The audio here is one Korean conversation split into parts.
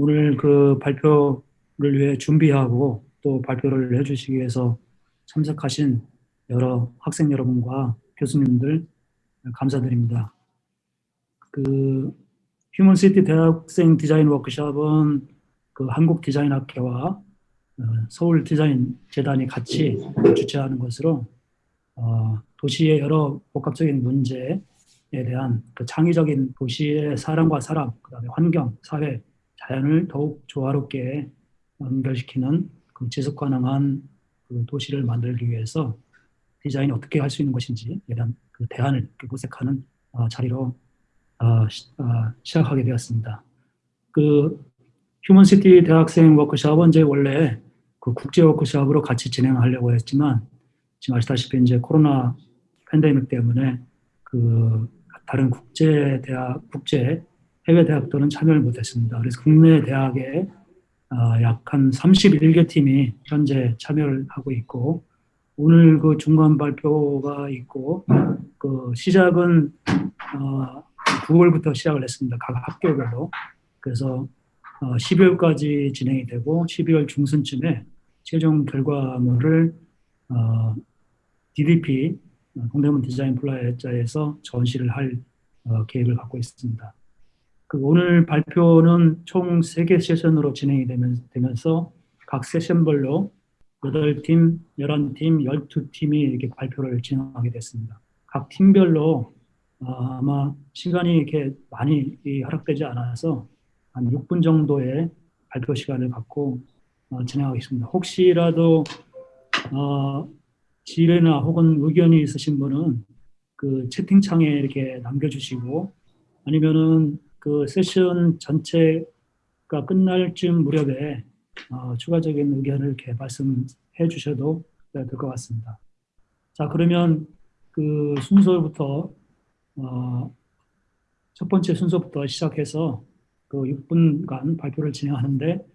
오늘 그 발표를 위해 준비하고 또 발표를 해주시기 위해서 참석하신 여러 학생 여러분과 교수님들 감사드립니다. 그 휴먼시티 대학생 디자인 워크숍은 그 한국 디자인 학회와 어, 서울 디자인 재단이 같이 주최하는 것으로 어, 도시의 여러 복합적인 문제에 대한 그 창의적인 도시의 사람과 사람, 그다음에 환경, 사회, 자연을 더욱 조화롭게 연결시키는 그 지속 가능한 그 도시를 만들기 위해서 디자인이 어떻게 할 수 있는 것인지에 대한 그 대안을 모색하는 어, 자리로 어, 시, 어, 시작하게 되었습니다. 그 휴먼시티 대학생 워크숍은 이제 원래 그 국제 워크숍으로 같이 진행하려고 했지만 지금 아시다시피 이제 코로나 팬데믹 때문에 그 다른 국제 대학, 국제 해외 대학들은 참여를 못했습니다. 그래서 국내 대학에 어, 약한 31개 팀이 현재 참여를 하고 있고 오늘 그 중간 발표가 있고 그 시작은 어, 9월부터 시작을 했습니다. 각 학교별로. 그래서 어, 12월까지 진행이 되고 12월 중순쯤에 최종 결과물을 어, DDP 동대문 디자인 플라자에서 전시를 할 어, 계획을 갖고 있습니다. 그 오늘 발표는 총 3개 세션으로 진행이 되면서 각 세션별로 8팀, 11팀, 12팀이 이렇게 발표를 진행하게 됐습니다. 각 팀별로 어, 아마 시간이 이렇게 많이 허락되지 않아서 한 6분 정도의 발표 시간을 갖고 어, 진행하겠습니다. 혹시라도 어, 지뢰나 혹은 의견이 있으신 분은 그 채팅창에 이렇게 남겨주시고 아니면은 그 세션 전체가 끝날 쯤 무렵에 어, 추가적인 의견을 이렇게 말씀해 주셔도 될 것 같습니다. 자 그러면 그 순서부터 어, 첫 번째 순서부터 시작해서 그 6분간 발표를 진행하는데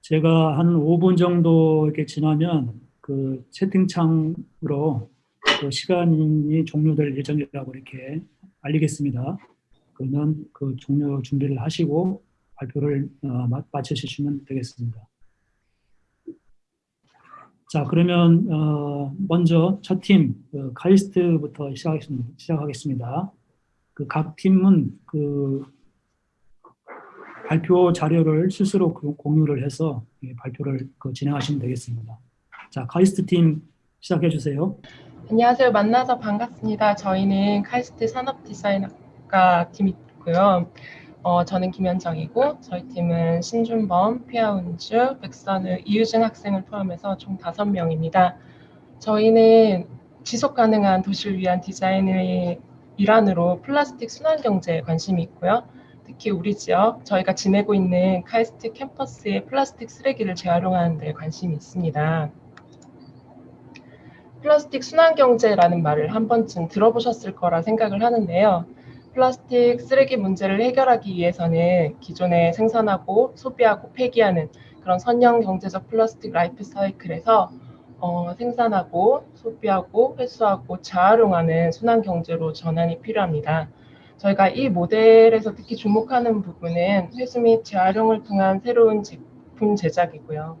제가 한 5분 정도 이렇게 지나면 그 채팅창으로 그 시간이 종료될 예정이라고 이렇게 알리겠습니다. 그러면 그 종료 준비를 하시고 발표를 어, 마치시면 되겠습니다. 자 그러면 어, 먼저 첫팀 그 카이스트부터 시작하겠습니다. 시작하겠습니다. 그각 팀은 그 발표 자료를 스스로 그 공유를 해서 발표를 그 진행하시면 되겠습니다. 자 카이스트 팀 시작해 주세요. 안녕하세요. 만나서 반갑습니다. 저희는 카이스트 산업디자인학 과 팀이고요. 어, 저는 김현정이고 저희 팀은 신준범, 피아운주, 백선우, 이유진 학생을 포함해서 총 5명입니다. 저희는 지속 가능한 도시를 위한 디자인의 일환으로 플라스틱 순환 경제에 관심이 있고요. 특히 우리 지역, 저희가 지내고 있는 카이스트 캠퍼스의 플라스틱 쓰레기를 재활용하는 데 관심이 있습니다. 플라스틱 순환 경제라는 말을 한 번쯤 들어보셨을 거라 생각을 하는데요. 플라스틱 쓰레기 문제를 해결하기 위해서는 기존에 생산하고 소비하고 폐기하는 그런 선형 경제적 플라스틱 라이프 사이클에서 어, 생산하고 소비하고 회수하고 재활용하는 순환 경제로 전환이 필요합니다. 저희가 이 모델에서 특히 주목하는 부분은 회수 및 재활용을 통한 새로운 제품 제작이고요.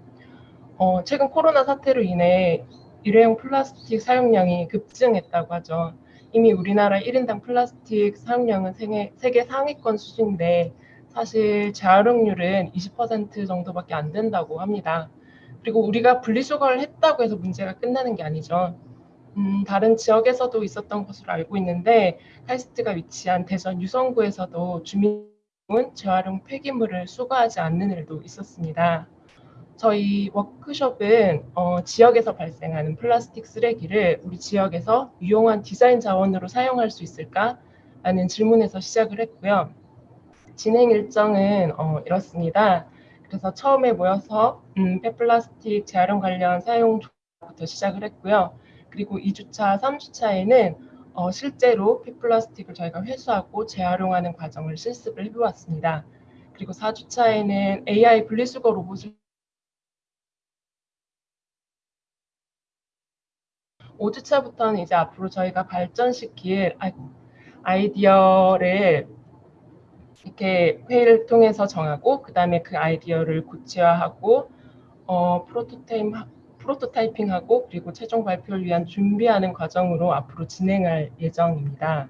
어, 최근 코로나 사태로 인해 일회용 플라스틱 사용량이 급증했다고 하죠. 이미 우리나라 1인당 플라스틱 사용량은 세계, 세계 상위권 수준인데 사실 재활용률은 20% 정도밖에 안 된다고 합니다. 그리고 우리가 분리수거를 했다고 해서 문제가 끝나는 게 아니죠. 음, 다른 지역에서도 있었던 것으로 알고 있는데 카이스트가 위치한 대전 유성구에서도 주민은 재활용 폐기물을 수거하지 않는 일도 있었습니다. 저희 워크숍은 어, 지역에서 발생하는 플라스틱 쓰레기를 우리 지역에서 유용한 디자인 자원으로 사용할 수 있을까? 라는 질문에서 시작을 했고요. 진행 일정은 어, 이렇습니다. 그래서 처음에 모여서 음, 폐플라스틱 재활용 관련 사용부터 시작을 했고요. 그리고 2주차, 3주차에는 어, 실제로 폐플라스틱을 저희가 회수하고 재활용하는 과정을 실습을 해보았습니다. 그리고 4주차에는 AI 분리수거 로봇을 5주차부터는 이제 앞으로 저희가 발전시킬 아이디어를 이렇게 회의를 통해서 정하고 그 다음에 그 아이디어를 구체화하고 어, 프로토타임, 프로토타이핑하고 그리고 최종 발표를 위한 준비하는 과정으로 앞으로 진행할 예정입니다.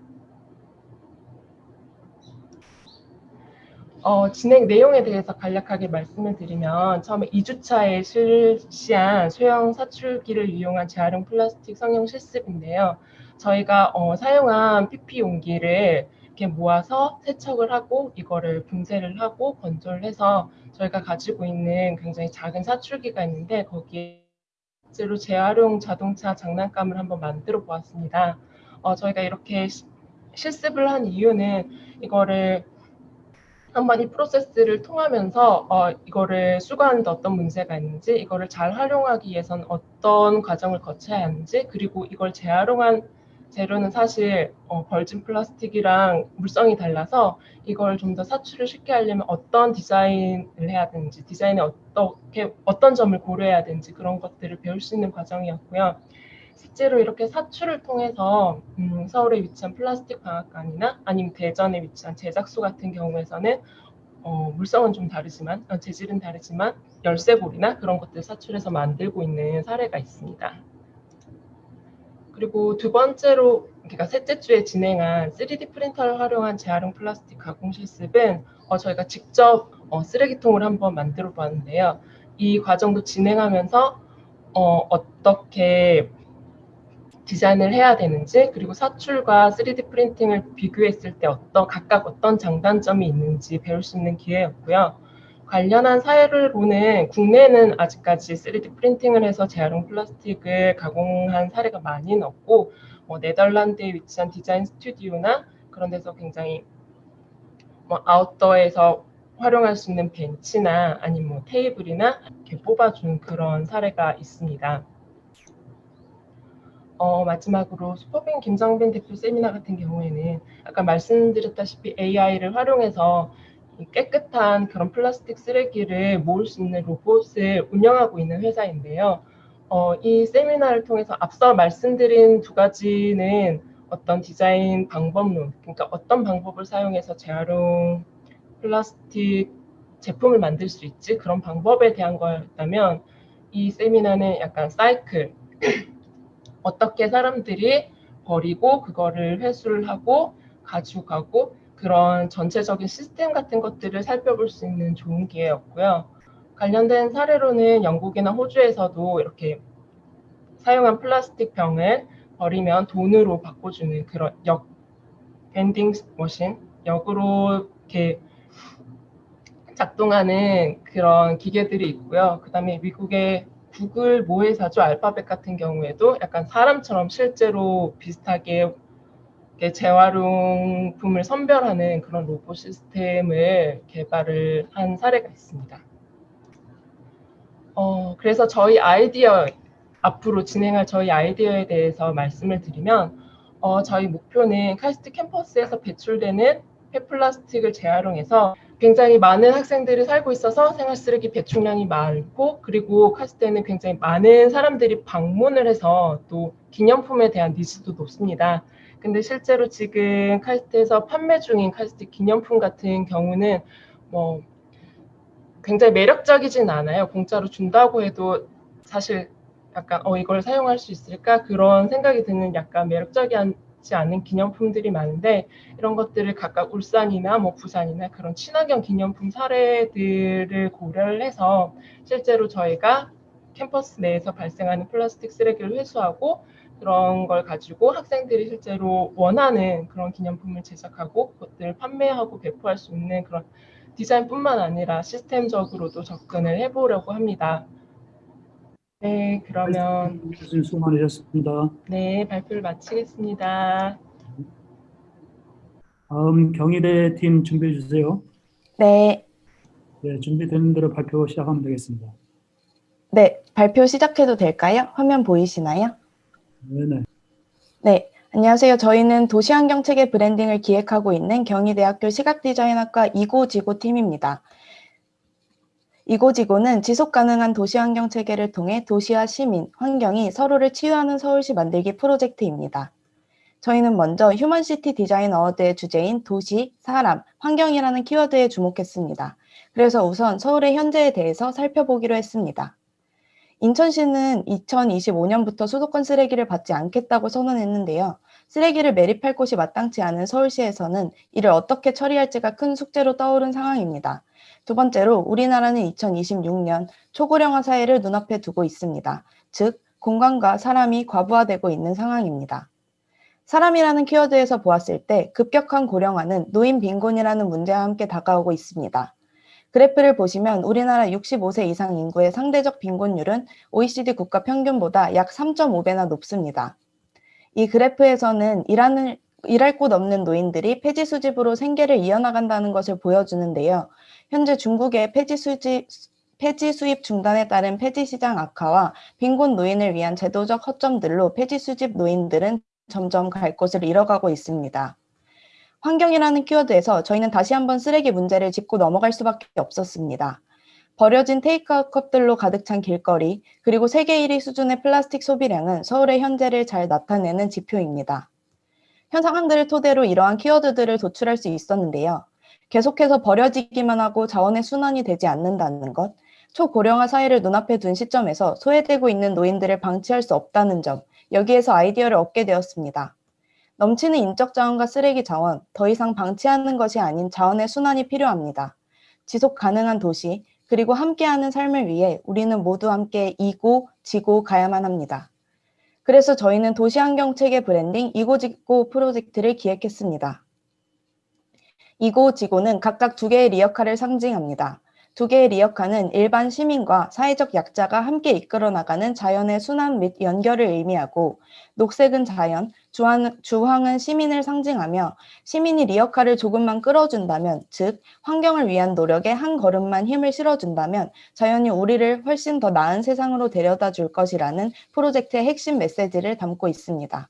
어, 진행 내용에 대해서 간략하게 말씀을 드리면 처음에 2주차에 실시한 소형 사출기를 이용한 재활용 플라스틱 성형 실습인데요. 저희가 어, 사용한 PP 용기를 이렇게 모아서 세척을 하고 이거를 분쇄를 하고 건조를 해서 저희가 가지고 있는 굉장히 작은 사출기가 있는데 거기에 실제로 재활용 자동차 장난감을 한번 만들어 보았습니다. 어, 저희가 이렇게 시, 실습을 한 이유는 이거를 한번 이 프로세스를 통하면서 어, 이거를 수거하는데 어떤 문제가 있는지 이거를 잘 활용하기 위해서는 어떤 과정을 거쳐야 하는지 그리고 이걸 재활용한 재료는 사실 어, 벌진 플라스틱이랑 물성이 달라서 이걸 좀 더 사출을 쉽게 하려면 어떤 디자인을 해야 되는지 디자인에 어떻게 어떤 점을 고려해야 되는지 그런 것들을 배울 수 있는 과정이었고요. 실제로 이렇게 사출을 통해서 음, 서울에 위치한 플라스틱 방앗간이나 아니면 대전에 위치한 제작소 같은 경우에서는 어, 물성은 좀 다르지만 어, 재질은 다르지만 열쇠고리나 그런 것들 사출해서 만들고 있는 사례가 있습니다. 그리고 두 번째로 그러니까 셋째 주에 진행한 3D 프린터를 활용한 재활용 플라스틱 가공 실습은 어, 저희가 직접 어, 쓰레기통을 한번 만들어 봤는데요. 이 과정도 진행하면서 어, 어떻게 디자인을 해야 되는지 그리고 사출과 3D 프린팅을 비교했을 때 어떤 각각 어떤 장단점이 있는지 배울 수 있는 기회였고요. 관련한 사례로는 국내는 아직까지 3D 프린팅을 해서 재활용 플라스틱을 가공한 사례가 많이는 없고 뭐 네덜란드에 위치한 디자인 스튜디오나 그런 데서 굉장히 뭐 아웃도어에서 활용할 수 있는 벤치나 아니면 뭐 테이블이나 이렇게 뽑아준 그런 사례가 있습니다. 어, 마지막으로 슈퍼빈 김정빈 대표 세미나 같은 경우에는 아까 말씀드렸다시피 AI를 활용해서 깨끗한 그런 플라스틱 쓰레기를 모을 수 있는 로봇을 운영하고 있는 회사인데요. 어, 이 세미나를 통해서 앞서 말씀드린 두 가지는 어떤 디자인 방법론, 그러니까 어떤 방법을 사용해서 재활용 플라스틱 제품을 만들 수 있지 그런 방법에 대한 거였다면 이 세미나는 약간 사이클 어떻게 사람들이 버리고 그거를 회수를 하고 가지고 가고 그런 전체적인 시스템 같은 것들을 살펴볼 수 있는 좋은 기회였고요. 관련된 사례로는 영국이나 호주에서도 이렇게 사용한 플라스틱 병을 버리면 돈으로 바꿔주는 그런 역 밴딩 머신 역으로 이렇게 작동하는 그런 기계들이 있고요. 그 다음에 미국의 구글 모회사죠 알파벳 같은 경우에도 약간 사람처럼 실제로 비슷하게 재활용품을 선별하는 그런 로봇 시스템을 개발을 한 사례가 있습니다. 어, 그래서 저희 아이디어 앞으로 진행할 저희 아이디어에 대해서 말씀을 드리면 어, 저희 목표는 카이스트 캠퍼스에서 배출되는 폐플라스틱을 재활용해서 굉장히 많은 학생들이 살고 있어서 생활 쓰레기 배출량이 많고 그리고 카이스트에는 굉장히 많은 사람들이 방문을 해서 또 기념품에 대한 needs도 높습니다. 근데 실제로 지금 카이스트에서 판매 중인 카이스트 기념품 같은 경우는 뭐 굉장히 매력적이진 않아요. 공짜로 준다고 해도 사실 약간 어 이걸 사용할 수 있을까 그런 생각이 드는 약간 매력적인 지 않은 기념품들이 많은데 이런 것들을 각각 울산이나 뭐 부산이나 그런 친환경 기념품 사례들을 고려를 해서 실제로 저희가 캠퍼스 내에서 발생하는 플라스틱 쓰레기를 회수하고 그런 걸 가지고 학생들이 실제로 원하는 그런 기념품을 제작하고 그것들을 판매하고 배포할 수 있는 그런 디자인뿐만 아니라 시스템적으로도 접근을 해보려고 합니다. 네, 그러면 교수님 수고 많으셨습니다. 네, 발표를 마치겠습니다. 다음 경희대 팀 준비해 주세요. 네, 네, 준비되는 대로 발표 시작하면 되겠습니다. 네, 발표 시작해도 될까요? 화면 보이시나요? 네네. 네, 안녕하세요. 저희는 도시환경체계 브랜딩을 기획하고 있는 경희대학교 시각디자인학과 이고지고 팀입니다. 이고지고는 지속가능한 도시환경 체계를 통해 도시와 시민, 환경이 서로를 치유하는 서울시 만들기 프로젝트입니다. 저희는 먼저 Human City Design Award의 주제인 도시, 사람, 환경이라는 키워드에 주목했습니다. 그래서 우선 서울의 현재에 대해서 살펴보기로 했습니다. 인천시는 2025년부터 수도권 쓰레기를 받지 않겠다고 선언했는데요. 쓰레기를 매립할 곳이 마땅치 않은 서울시에서는 이를 어떻게 처리할지가 큰 숙제로 떠오른 상황입니다. 두 번째로 우리나라는 2026년 초고령화 사회를 눈앞에 두고 있습니다. 즉, 공간과 사람이 과부하되고 있는 상황입니다. 사람이라는 키워드에서 보았을 때 급격한 고령화는 노인 빈곤이라는 문제와 함께 다가오고 있습니다. 그래프를 보시면 우리나라 65세 이상 인구의 상대적 빈곤율은 OECD 국가 평균보다 약 3.5배나 높습니다. 이 그래프에서는 일하는, 일할 곳 없는 노인들이 폐지 수집으로 생계를 이어나간다는 것을 보여주는데요. 현재 중국의 폐지 수집, 폐지 수입 중단에 따른 폐지 시장 악화와 빈곤 노인을 위한 제도적 허점들로 폐지 수집 노인들은 점점 갈 곳을 잃어가고 있습니다. 환경이라는 키워드에서 저희는 다시 한번 쓰레기 문제를 짚고 넘어갈 수밖에 없었습니다. 버려진 테이크아웃 컵들로 가득 찬 길거리, 그리고 세계 1위 수준의 플라스틱 소비량은 서울의 현재를 잘 나타내는 지표입니다. 현 상황들을 토대로 이러한 키워드들을 도출할 수 있었는데요. 계속해서 버려지기만 하고 자원의 순환이 되지 않는다는 것, 초고령화 사회를 눈앞에 둔 시점에서 소외되고 있는 노인들을 방치할 수 없다는 점, 여기에서 아이디어를 얻게 되었습니다. 넘치는 인적 자원과 쓰레기 자원, 더 이상 방치하는 것이 아닌 자원의 순환이 필요합니다. 지속 가능한 도시, 그리고 함께하는 삶을 위해 우리는 모두 함께 이고 지고 가야만 합니다. 그래서 저희는 도시환경 체계 브랜딩 이고지고 프로젝트를 기획했습니다. 이고지고는 각각 두 개의 리어카를 상징합니다. 두 개의 리어카는 일반 시민과 사회적 약자가 함께 이끌어 나가는 자연의 순환 및 연결을 의미하고 녹색은 자연, 주황, 주황은 시민을 상징하며 시민이 리어카를 조금만 끌어준다면 즉 환경을 위한 노력에 한 걸음만 힘을 실어준다면 자연이 우리를 훨씬 더 나은 세상으로 데려다 줄 것이라는 프로젝트의 핵심 메시지를 담고 있습니다.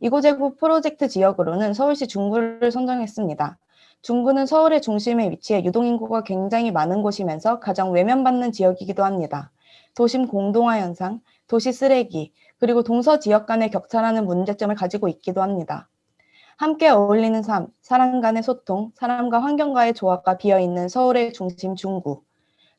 이고제구 프로젝트 지역으로는 서울시 중구를 선정했습니다. 중구는 서울의 중심에 위치해 유동인구가 굉장히 많은 곳이면서 가장 외면받는 지역이기도 합니다. 도심 공동화 현상, 도시 쓰레기, 그리고 동서 지역 간의 격차라는 문제점을 가지고 있기도 합니다. 함께 어울리는 삶, 사람 간의 소통, 사람과 환경과의 조화가 비어있는 서울의 중심 중구,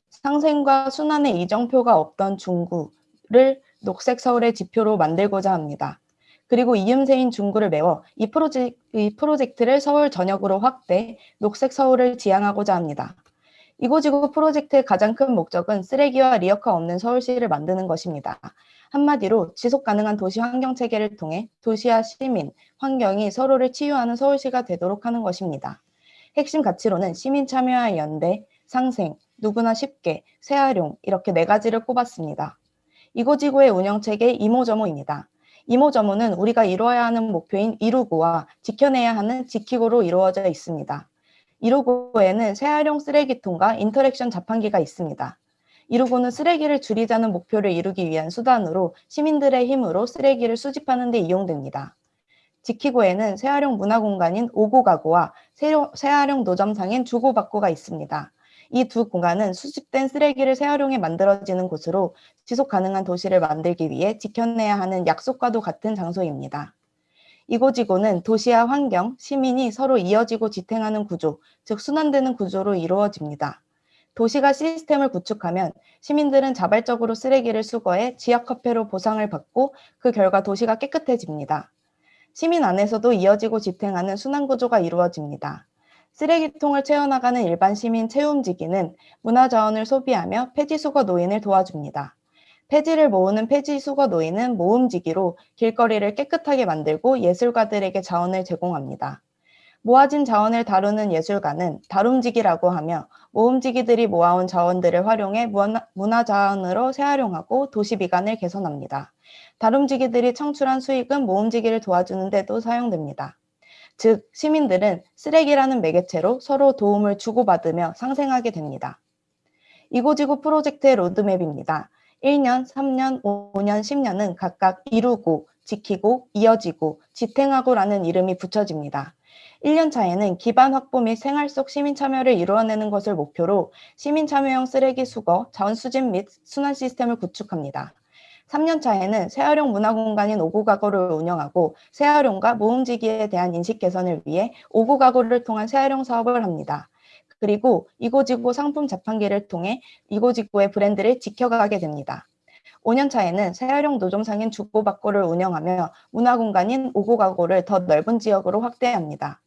상생과 순환의 이정표가 없던 중구를 녹색 서울의 지표로 만들고자 합니다. 그리고 이음새인 중구를 메워 이, 프로젝, 이 프로젝트를 서울 전역으로 확대, 녹색 서울을 지향하고자 합니다. 이고지구 프로젝트의 가장 큰 목적은 쓰레기와 리어카 없는 서울시를 만드는 것입니다. 한마디로 지속 가능한 도시 환경 체계를 통해 도시와 시민, 환경이 서로를 치유하는 서울시가 되도록 하는 것입니다. 핵심 가치로는 시민 참여와 연대, 상생, 누구나 쉽게, 재활용 이렇게 네 가지를 꼽았습니다. 이고지고의 운영체계 이모저모입니다. 이모저모는 우리가 이루어야 하는 목표인 이루고와 지켜내야 하는 지키고로 이루어져 있습니다. 이루고에는 재활용 쓰레기통과 interaction 자판기가 있습니다. 이루고는 쓰레기를 줄이자는 목표를 이루기 위한 수단으로 시민들의 힘으로 쓰레기를 수집하는 데 이용됩니다. 지키고에는 재활용 문화공간인 오고가고와 재활용 노점상인 주고받고가 있습니다. 이 두 공간은 수집된 쓰레기를 재활용해 만들어지는 곳으로 지속 가능한 도시를 만들기 위해 지켜내야 하는 약속과도 같은 장소입니다. 이고지고는 도시와 환경, 시민이 서로 이어지고 지탱하는 구조, 즉 순환되는 구조로 이루어집니다. 도시가 시스템을 구축하면 시민들은 자발적으로 쓰레기를 수거해 지역화폐로 보상을 받고 그 결과 도시가 깨끗해집니다. 시민 안에서도 이어지고 지탱하는 순환구조가 이루어집니다. 쓰레기통을 채워나가는 일반 시민 채움지기는 문화자원을 소비하며 폐지수거 노인을 도와줍니다. 폐지를 모으는 폐지 수거 노인은 모음지기로 길거리를 깨끗하게 만들고 예술가들에게 자원을 제공합니다. 모아진 자원을 다루는 예술가는 다룸지기라고 하며 모음지기들이 모아온 자원들을 활용해 문화자원으로 재활용하고 도시미관을 개선합니다. 다룸지기들이 창출한 수익은 모음지기를 도와주는 데도 사용됩니다. 즉 시민들은 쓰레기라는 매개체로 서로 도움을 주고받으며 상생하게 됩니다. 이고지구 프로젝트의 로드맵입니다. 1년, 3년, 5년, 10년은 각각 이루고, 지키고, 이어지고, 지탱하고라는 이름이 붙여집니다. 1년 차에는 기반 확보 및 생활 속 시민 참여를 이루어내는 것을 목표로 시민 참여형 쓰레기 수거, 자원 수집 및 순환 시스템을 구축합니다. 3년 차에는 새활용 문화 공간인 오구 가구를 운영하고 새활용과 무움지기에 대한 인식 개선을 위해 오구 가구를 통한 새활용 사업을 합니다. 그리고 이고지고 상품 자판기를 통해 이고지고의 브랜드를 지켜가게 됩니다. 5년 차에는 새활용 노점상인 주고받고를 운영하며 문화공간인 오고가고를 더 넓은 지역으로 확대합니다.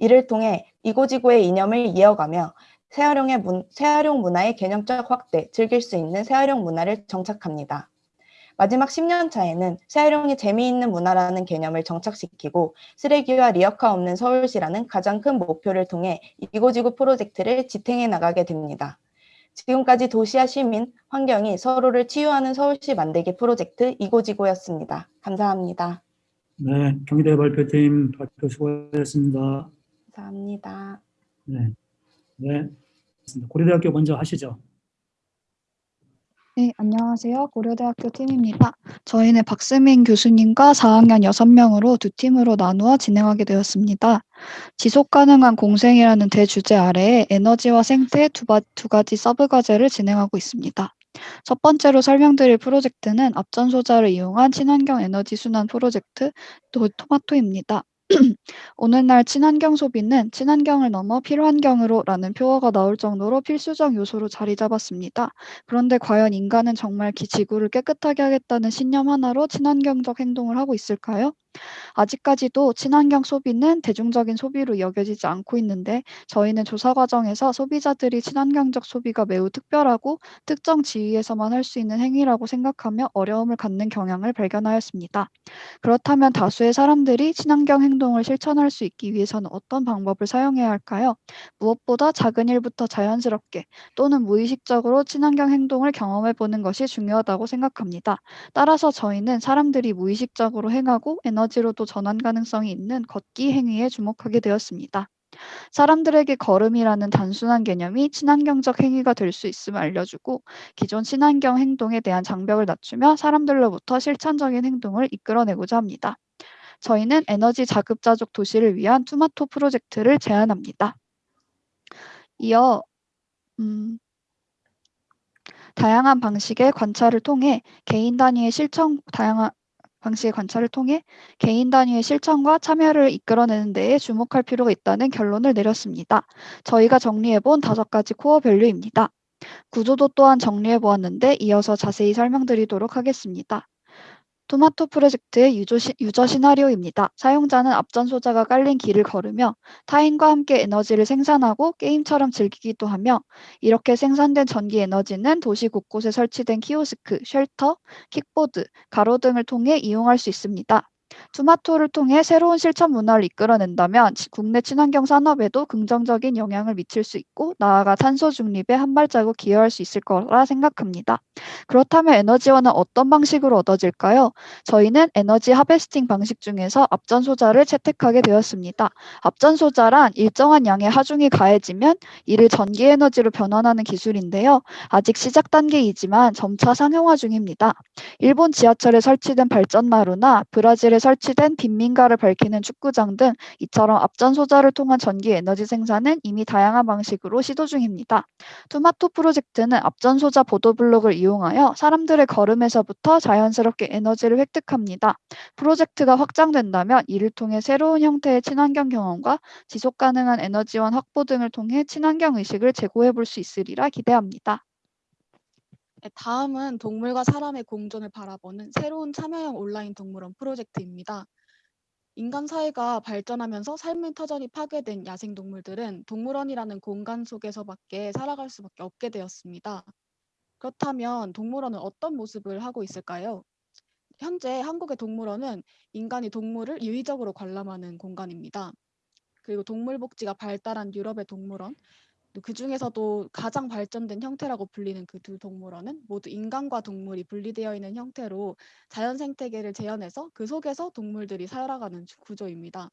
이를 통해 이고지고의 이념을 이어가며 새활용의 문, 새활용 문화의 개념적 확대, 즐길 수 있는 새활용 문화를 정착합니다. 마지막 10년 차에는 새활용이 재미있는 문화라는 개념을 정착시키고 쓰레기와 리어카 없는 서울시라는 가장 큰 목표를 통해 이고지고 프로젝트를 지탱해 나가게 됩니다. 지금까지 도시와 시민, 환경이 서로를 치유하는 서울시 만들기 프로젝트 이고지고였습니다. 감사합니다. 네, 경희대 발표팀 발표 수고하셨습니다. 감사합니다. 네, 네. 고려대학교 먼저 하시죠. 네, 안녕하세요. 고려대학교 팀입니다. 저희는 박스민 교수님과 4학년 6명으로 두 팀으로 나누어 진행하게 되었습니다. 지속 가능한 공생이라는 대주제 아래에 에너지와 생태 두, 바, 두 가지 sub 과제를 진행하고 있습니다. 첫 번째로 설명드릴 프로젝트는 압전 소자를 이용한 친환경 에너지 순환 프로젝트 투마토입니다. 오늘날 친환경 소비는 친환경을 넘어 필환경으로 라는 표어가 나올 정도로 필수적 요소로 자리 잡았습니다. 그런데 과연 인간은 정말 기 지구를 깨끗하게 하겠다는 신념 하나로 친환경적 행동을 하고 있을까요? 아직까지도 친환경 소비는 대중적인 소비로 여겨지지 않고 있는데 저희는 조사 과정에서 소비자들이 친환경적 소비가 매우 특별하고 특정 지위에서만 할 수 있는 행위라고 생각하며 어려움을 갖는 경향을 발견하였습니다. 그렇다면 다수의 사람들이 친환경 행동을 실천할 수 있기 위해서는 어떤 방법을 사용해야 할까요? 무엇보다 작은 일부터 자연스럽게 또는 무의식적으로 친환경 행동을 경험해 보는 것이 중요하다고 생각합니다. 따라서 저희는 사람들이 무의식적으로 행하고 에너지 로도 전환 가능성이 있는 걷기 행위에 주목하게 되었습니다. 사람들에게 걸음이라는 단순한 개념이 친환경적 행위가 될 수 있음을 알려주고 기존 친환경 행동에 대한 장벽을 낮추며 사람들로부터 실천적인 행동을 이끌어내고자 합니다. 저희는 에너지 자급자족 도시를 위한 투마토 프로젝트를 제안합니다. 이어 음, 다양한 방식의 관찰을 통해 개인 단위의 실천 다양한 방식의 관찰을 통해 개인 단위의 실천과 참여를 이끌어내는 데에 주목할 필요가 있다는 결론을 내렸습니다. 저희가 정리해본 다섯 가지 코어 밸류입니다. 구조도 또한 정리해 보았는데 이어서 자세히 설명드리도록 하겠습니다. 토마토 프로젝트의 유저, 시, 유저 시나리오입니다. 사용자는 앞전 소자가 깔린 길을 걸으며 타인과 함께 에너지를 생산하고 게임처럼 즐기기도 하며 이렇게 생산된 전기 에너지는 도시 곳곳에 설치된 키오스크, shelter, 킥보드, 가로등을 통해 이용할 수 있습니다. 투마토를 통해 새로운 실천 문화를 이끌어낸다면 국내 친환경 산업에도 긍정적인 영향을 미칠 수 있고 나아가 탄소 중립에 한 발자국 기여할 수 있을 거라 생각합니다. 그렇다면 에너지원은 어떤 방식으로 얻어질까요? 저희는 에너지 harvesting 방식 중에서 압전소자를 채택하게 되었습니다. 앞전소자란 일정한 양의 하중이 가해지면 이를 전기 에너지로 변환하는 기술인데요. 아직 시작 단계이지만 점차 상용화 중입니다. 일본 지하철에 설치된 발전마루나 브라질에 설치 된 빈민가를 밝히는 축구장 등 이처럼 앞전 소자를 통한 전기 에너지 생산은 이미 다양한 방식으로 시도 중입니다. 투마토 프로젝트는 앞전 소자 보도블록을 이용하여 사람들의 걸음에서부터 자연스럽게 에너지를 획득합니다. 프로젝트가 확장된다면 이를 통해 새로운 형태의 친환경 경험과 지속 가능한 에너지원 확보 등을 통해 친환경 의식을 제고해 볼 수 있으리라 기대합니다. 네, 다음은 동물과 사람의 공존을 바라보는 새로운 참여형 온라인 동물원 프로젝트입니다. 인간 사회가 발전하면서 삶의 터전이 파괴된 야생동물들은 동물원이라는 공간 속에서밖에 살아갈 수밖에 없게 되었습니다. 그렇다면 동물원은 어떤 모습을 하고 있을까요? 현재 한국의 동물원은 인간이 동물을 유의적으로 관람하는 공간입니다. 그리고 동물 복지가 발달한 유럽의 동물원, 그 중에서도 가장 발전된 형태라고 불리는 그 두 동물원은 모두 인간과 동물이 분리되어 있는 형태로 자연 생태계를 재현해서 그 속에서 동물들이 살아가는 구조입니다.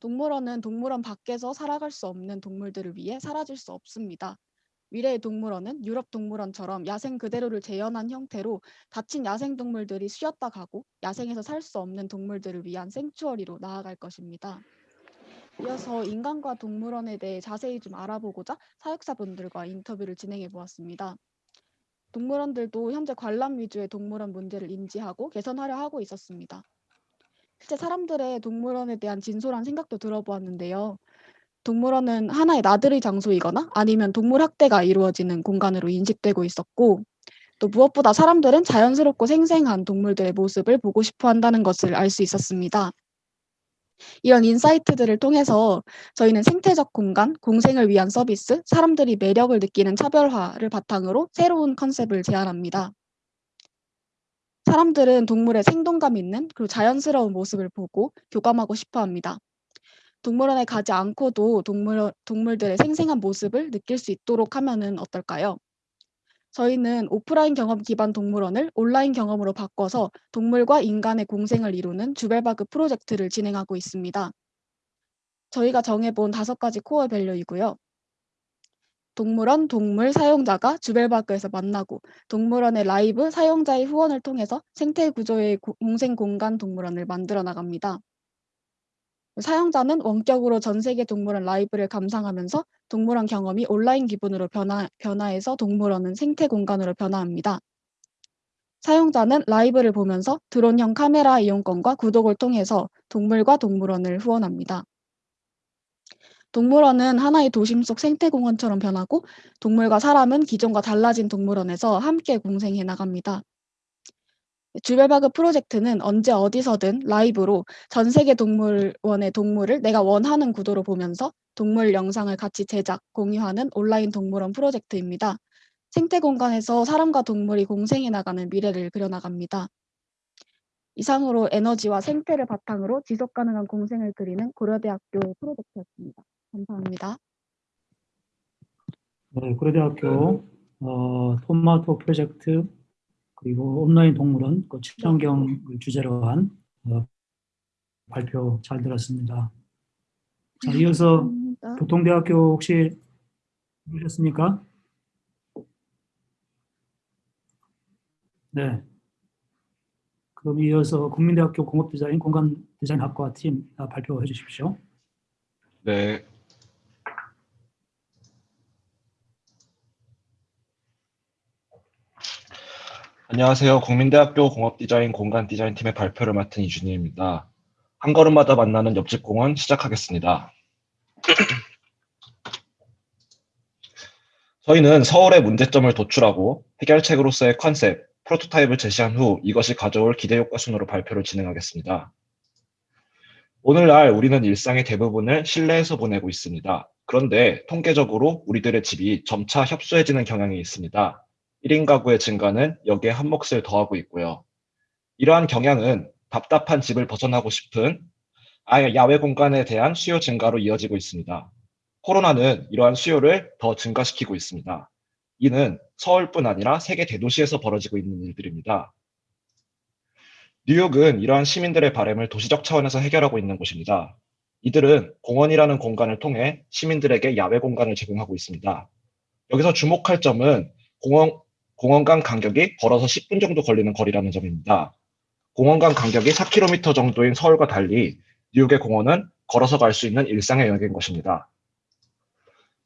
동물원은 동물원 밖에서 살아갈 수 없는 동물들을 위해 사라질 수 없습니다. 미래의 동물원은 유럽 동물원처럼 야생 그대로를 재현한 형태로 다친 야생 동물들이 쉬었다 가고 야생에서 살 수 없는 동물들을 위한 생추어리로 나아갈 것입니다. 이어서 인간과 동물원에 대해 자세히 좀 알아보고자 사육사분들과 인터뷰를 진행해 보았습니다. 동물원들도 현재 관람 위주의 동물원 문제를 인지하고 개선하려 하고 있었습니다. 실제 사람들의 동물원에 대한 진솔한 생각도 들어보았는데요. 동물원은 하나의 나들이 장소이거나 아니면 동물 학대가 이루어지는 공간으로 인식되고 있었고 또 무엇보다 사람들은 자연스럽고 생생한 동물들의 모습을 보고 싶어 한다는 것을 알 수 있었습니다. 이런 인사이트들을 통해서 저희는 생태적 공간, 공생을 위한 서비스, 사람들이 매력을 느끼는 차별화를 바탕으로 새로운 컨셉을 제안합니다. 사람들은 동물의 생동감 있는 그리고 자연스러운 모습을 보고 교감하고 싶어 합니다. 동물원에 가지 않고도 동물, 동물들의 생생한 모습을 느낄 수 있도록 하면은 어떨까요? 저희는 오프라인 경험 기반 동물원을 온라인 경험으로 바꿔서 동물과 인간의 공생을 이루는 주벨바그 프로젝트를 진행하고 있습니다. 저희가 정해본 다섯 가지 core value이고요. 동물원 동물 사용자가 주벨바그에서 만나고 동물원의 라이브 사용자의 후원을 통해서 생태 구조의 고- 공생 공간 동물원을 만들어 나갑니다. 사용자는 원격으로 전 세계 동물원 라이브를 감상하면서 동물원 경험이 온라인 기분으로 변화, 변화해서 동물원은 생태 공간으로 변화합니다. 사용자는 라이브를 보면서 드론형 카메라 이용권과 구독을 통해서 동물과 동물원을 후원합니다. 동물원은 하나의 도심 속 생태공원처럼 변하고 동물과 사람은 기존과 달라진 동물원에서 함께 공생해 나갑니다. 주벨바그 프로젝트는 언제 어디서든 라이브로 전 세계 동물원의 동물을 내가 원하는 구도로 보면서 동물 영상을 같이 제작, 공유하는 온라인 동물원 프로젝트입니다. 생태 공간에서 사람과 동물이 공생해 나가는 미래를 그려나갑니다. 이상으로 에너지와 생태를 바탕으로 지속 가능한 공생을 그리는 고려대학교의 프로젝트였습니다. 감사합니다. 네, 고려대학교 어, 토마토 프로젝트 그리고 온라인 동물원 그 친환경을 주제로 한 어, 발표 잘 들었습니다. 자, 이어서 감사합니다. 교통대학교 혹시 보셨습니까? 네. 그럼 이어서 국민대학교 공업디자인 공간디자인학과 팀 아, 발표해 주십시오. 네. 안녕하세요. 국민대학교 공업디자인 공간디자인팀의 발표를 맡은 이준희입니다. 한 걸음마다 만나는 옆집 공원 시작하겠습니다. 저희는 서울의 문제점을 도출하고 해결책으로서의 컨셉, 프로토타입을 제시한 후 이것이 가져올 기대효과 순으로 발표를 진행하겠습니다. 오늘날 우리는 일상의 대부분을 실내에서 보내고 있습니다. 그런데 통계적으로 우리들의 집이 점차 협소해지는 경향이 있습니다. 1인 가구의 증가는 여기에 한 몫을 더하고 있고요. 이러한 경향은 답답한 집을 벗어나고 싶은 아예 야외 공간에 대한 수요 증가로 이어지고 있습니다. 코로나는 이러한 수요를 더 증가시키고 있습니다. 이는 서울뿐 아니라 세계 대도시에서 벌어지고 있는 일들입니다. 뉴욕은 이러한 시민들의 바램을 도시적 차원에서 해결하고 있는 곳입니다. 이들은 공원이라는 공간을 통해 시민들에게 야외 공간을 제공하고 있습니다. 여기서 주목할 점은 공원, 공원 간 간격이 걸어서 10분 정도 걸리는 거리라는 점입니다. 공원 간 간격이 4km 정도인 서울과 달리 뉴욕의 공원은 걸어서 갈 수 있는 일상의 영역인 것입니다.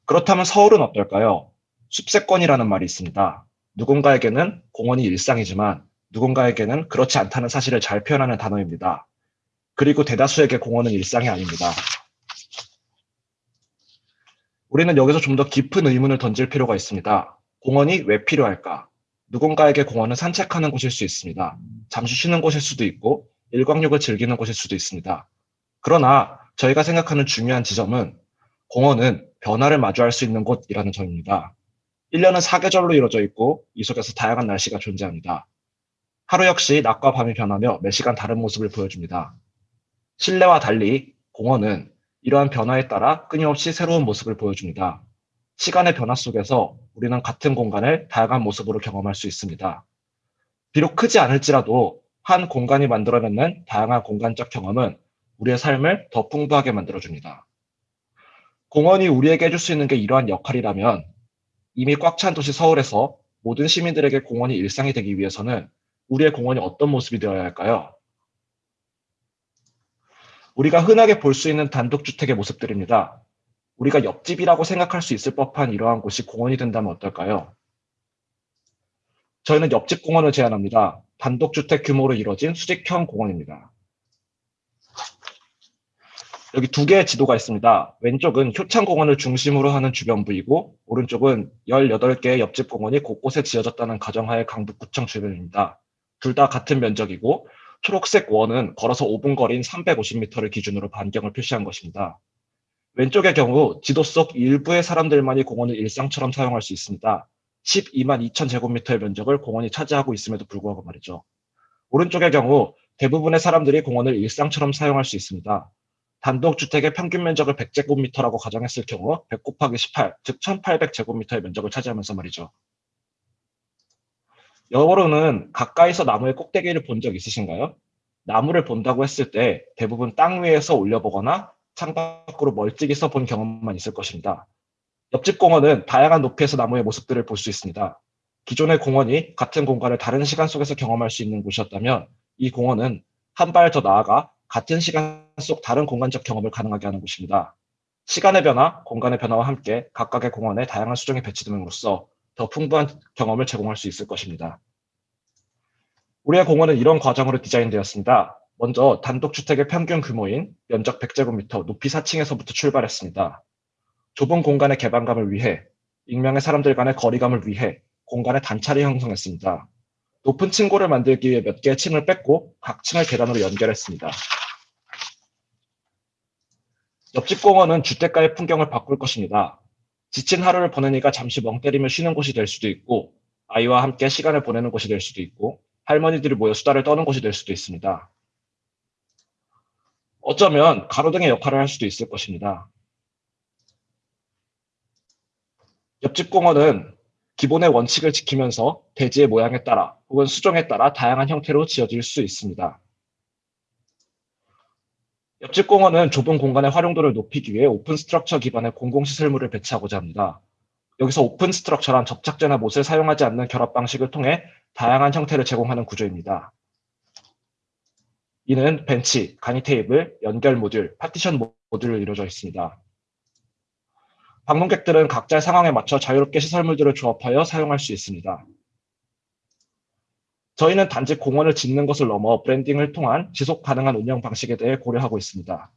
그렇다면 서울은 어떨까요? 숲세권이라는 말이 있습니다. 누군가에게는 공원이 일상이지만 누군가에게는 그렇지 않다는 사실을 잘 표현하는 단어입니다. 그리고 대다수에게 공원은 일상이 아닙니다. 우리는 여기서 좀 더 깊은 의문을 던질 필요가 있습니다. 공원이 왜 필요할까? 누군가에게 공원은 산책하는 곳일 수 있습니다. 잠시 쉬는 곳일 수도 있고 일광욕을 즐기는 곳일 수도 있습니다. 그러나 저희가 생각하는 중요한 지점은 공원은 변화를 마주할 수 있는 곳이라는 점입니다. 1년은 사계절로 이루어져 있고 이 속에서 다양한 날씨가 존재합니다. 하루 역시 낮과 밤이 변하며 매 시간 다른 모습을 보여줍니다. 실내와 달리 공원은 이러한 변화에 따라 끊임없이 새로운 모습을 보여줍니다. 시간의 변화 속에서 우리는 같은 공간을 다양한 모습으로 경험할 수 있습니다. 비록 크지 않을지라도 한 공간이 만들어내는 다양한 공간적 경험은 우리의 삶을 더 풍부하게 만들어줍니다. 공원이 우리에게 해줄 수 있는 게 이러한 역할이라면 이미 꽉 찬 도시 서울에서 모든 시민들에게 공원이 일상이 되기 위해서는 우리의 공원이 어떤 모습이 되어야 할까요? 우리가 흔하게 볼 수 있는 단독주택의 모습들입니다. 우리가 옆집이라고 생각할 수 있을 법한 이러한 곳이 공원이 된다면 어떨까요? 저희는 옆집 공원을 제안합니다. 단독주택 규모로 이루어진 수직형 공원입니다. 여기 두 개의 지도가 있습니다. 왼쪽은 효창공원을 중심으로 하는 주변부이고 오른쪽은 18개의 옆집 공원이 곳곳에 지어졌다는 가정하에 강북구청 주변입니다. 둘 다 같은 면적이고 초록색 원은 걸어서 5분 거리인 350m를 기준으로 반경을 표시한 것입니다. 왼쪽의 경우 지도 속 일부의 사람들만이 공원을 일상처럼 사용할 수 있습니다. 12만 2천 제곱미터의 면적을 공원이 차지하고 있음에도 불구하고 말이죠. 오른쪽의 경우 대부분의 사람들이 공원을 일상처럼 사용할 수 있습니다. 단독주택의 평균 면적을 100제곱미터라고 가정했을 경우 100 곱하기 18, 즉 1800제곱미터의 면적을 차지하면서 말이죠. 여러분은 가까이서 나무의 꼭대기를 본 적 있으신가요? 나무를 본다고 했을 때 대부분 땅 위에서 올려보거나 창 밖으로 멀찍이 써본 경험만 있을 것입니다. 옆집 공원은 다양한 높이에서 나무의 모습들을 볼 수 있습니다. 기존의 공원이 같은 공간을 다른 시간 속에서 경험할 수 있는 곳이었다면 이 공원은 한 발 더 나아가 같은 시간 속 다른 공간적 경험을 가능하게 하는 곳입니다. 시간의 변화, 공간의 변화와 함께 각각의 공원에 다양한 수정이 배치됨으로써 더 풍부한 경험을 제공할 수 있을 것입니다. 우리의 공원은 이런 과정으로 디자인되었습니다. 먼저 단독주택의 평균 규모인 면적 100제곱미터, 높이 4층에서부터 출발했습니다. 좁은 공간의 개방감을 위해 익명의 사람들 간의 거리감을 위해 공간의 단차를 형성했습니다. 높은 층고를 만들기 위해 몇 개의 층을 뺐고 각 층을 계단으로 연결했습니다. 옆집 공원은 주택가의 풍경을 바꿀 것입니다. 지친 하루를 보내니까 잠시 멍 때리며 쉬는 곳이 될 수도 있고 아이와 함께 시간을 보내는 곳이 될 수도 있고 할머니들이 모여 수다를 떠는 곳이 될 수도 있습니다. 어쩌면 가로등의 역할을 할 수도 있을 것입니다. 옆집 공원은 기본의 원칙을 지키면서 대지의 모양에 따라 혹은 수종에 따라 다양한 형태로 지어질 수 있습니다. 옆집 공원은 좁은 공간의 활용도를 높이기 위해 open structure 기반의 공공시설물을 배치하고자 합니다. 여기서 open structure란 접착제나 못을 사용하지 않는 결합 방식을 통해 다양한 형태를 제공하는 구조입니다. 이는 벤치, 강의 테이블, 연결 모듈, 파티션 모듈로 이루어져 있습니다. 방문객들은 각자의 상황에 맞춰 자유롭게 시설물들을 조합하여 사용할 수 있습니다. 저희는 단지 공원을 짓는 것을 넘어 branding을 통한 지속 가능한 운영 방식에 대해 고려하고 있습니다.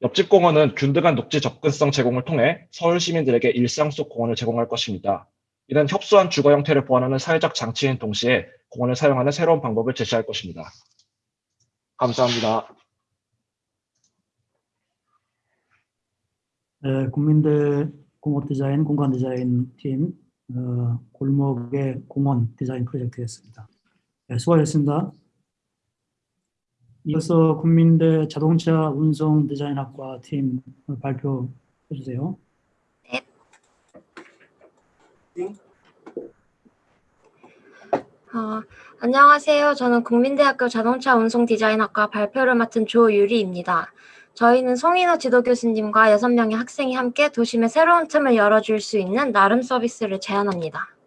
옆집 공원은 균등한 녹지 접근성 제공을 통해 서울 시민들에게 일상 속 공원을 제공할 것입니다. 이는 협소한 주거 형태를 보완하는 사회적 장치인 동시에 공원을 사용하는 새로운 방법을 제시할 것입니다. 감사합니다. 네, 국민대 공업 디자인, 공간 디자인 팀 어, 골목의 공원 디자인 프로젝트였습니다. 네, 수고하셨습니다. 이어서 국민대 자동차 운송 디자인학과 팀 발표해 주세요. 어, 안녕하세요. 저는 국민대학교 자동차 운송 디자인학과 발표를 맡은 조유리입니다. 저희는 송인호 지도 교수님과 6명의 학생이 함께 도심의 새로운 틈을 열어줄 수 있는 나름 서비스를 제안합니다.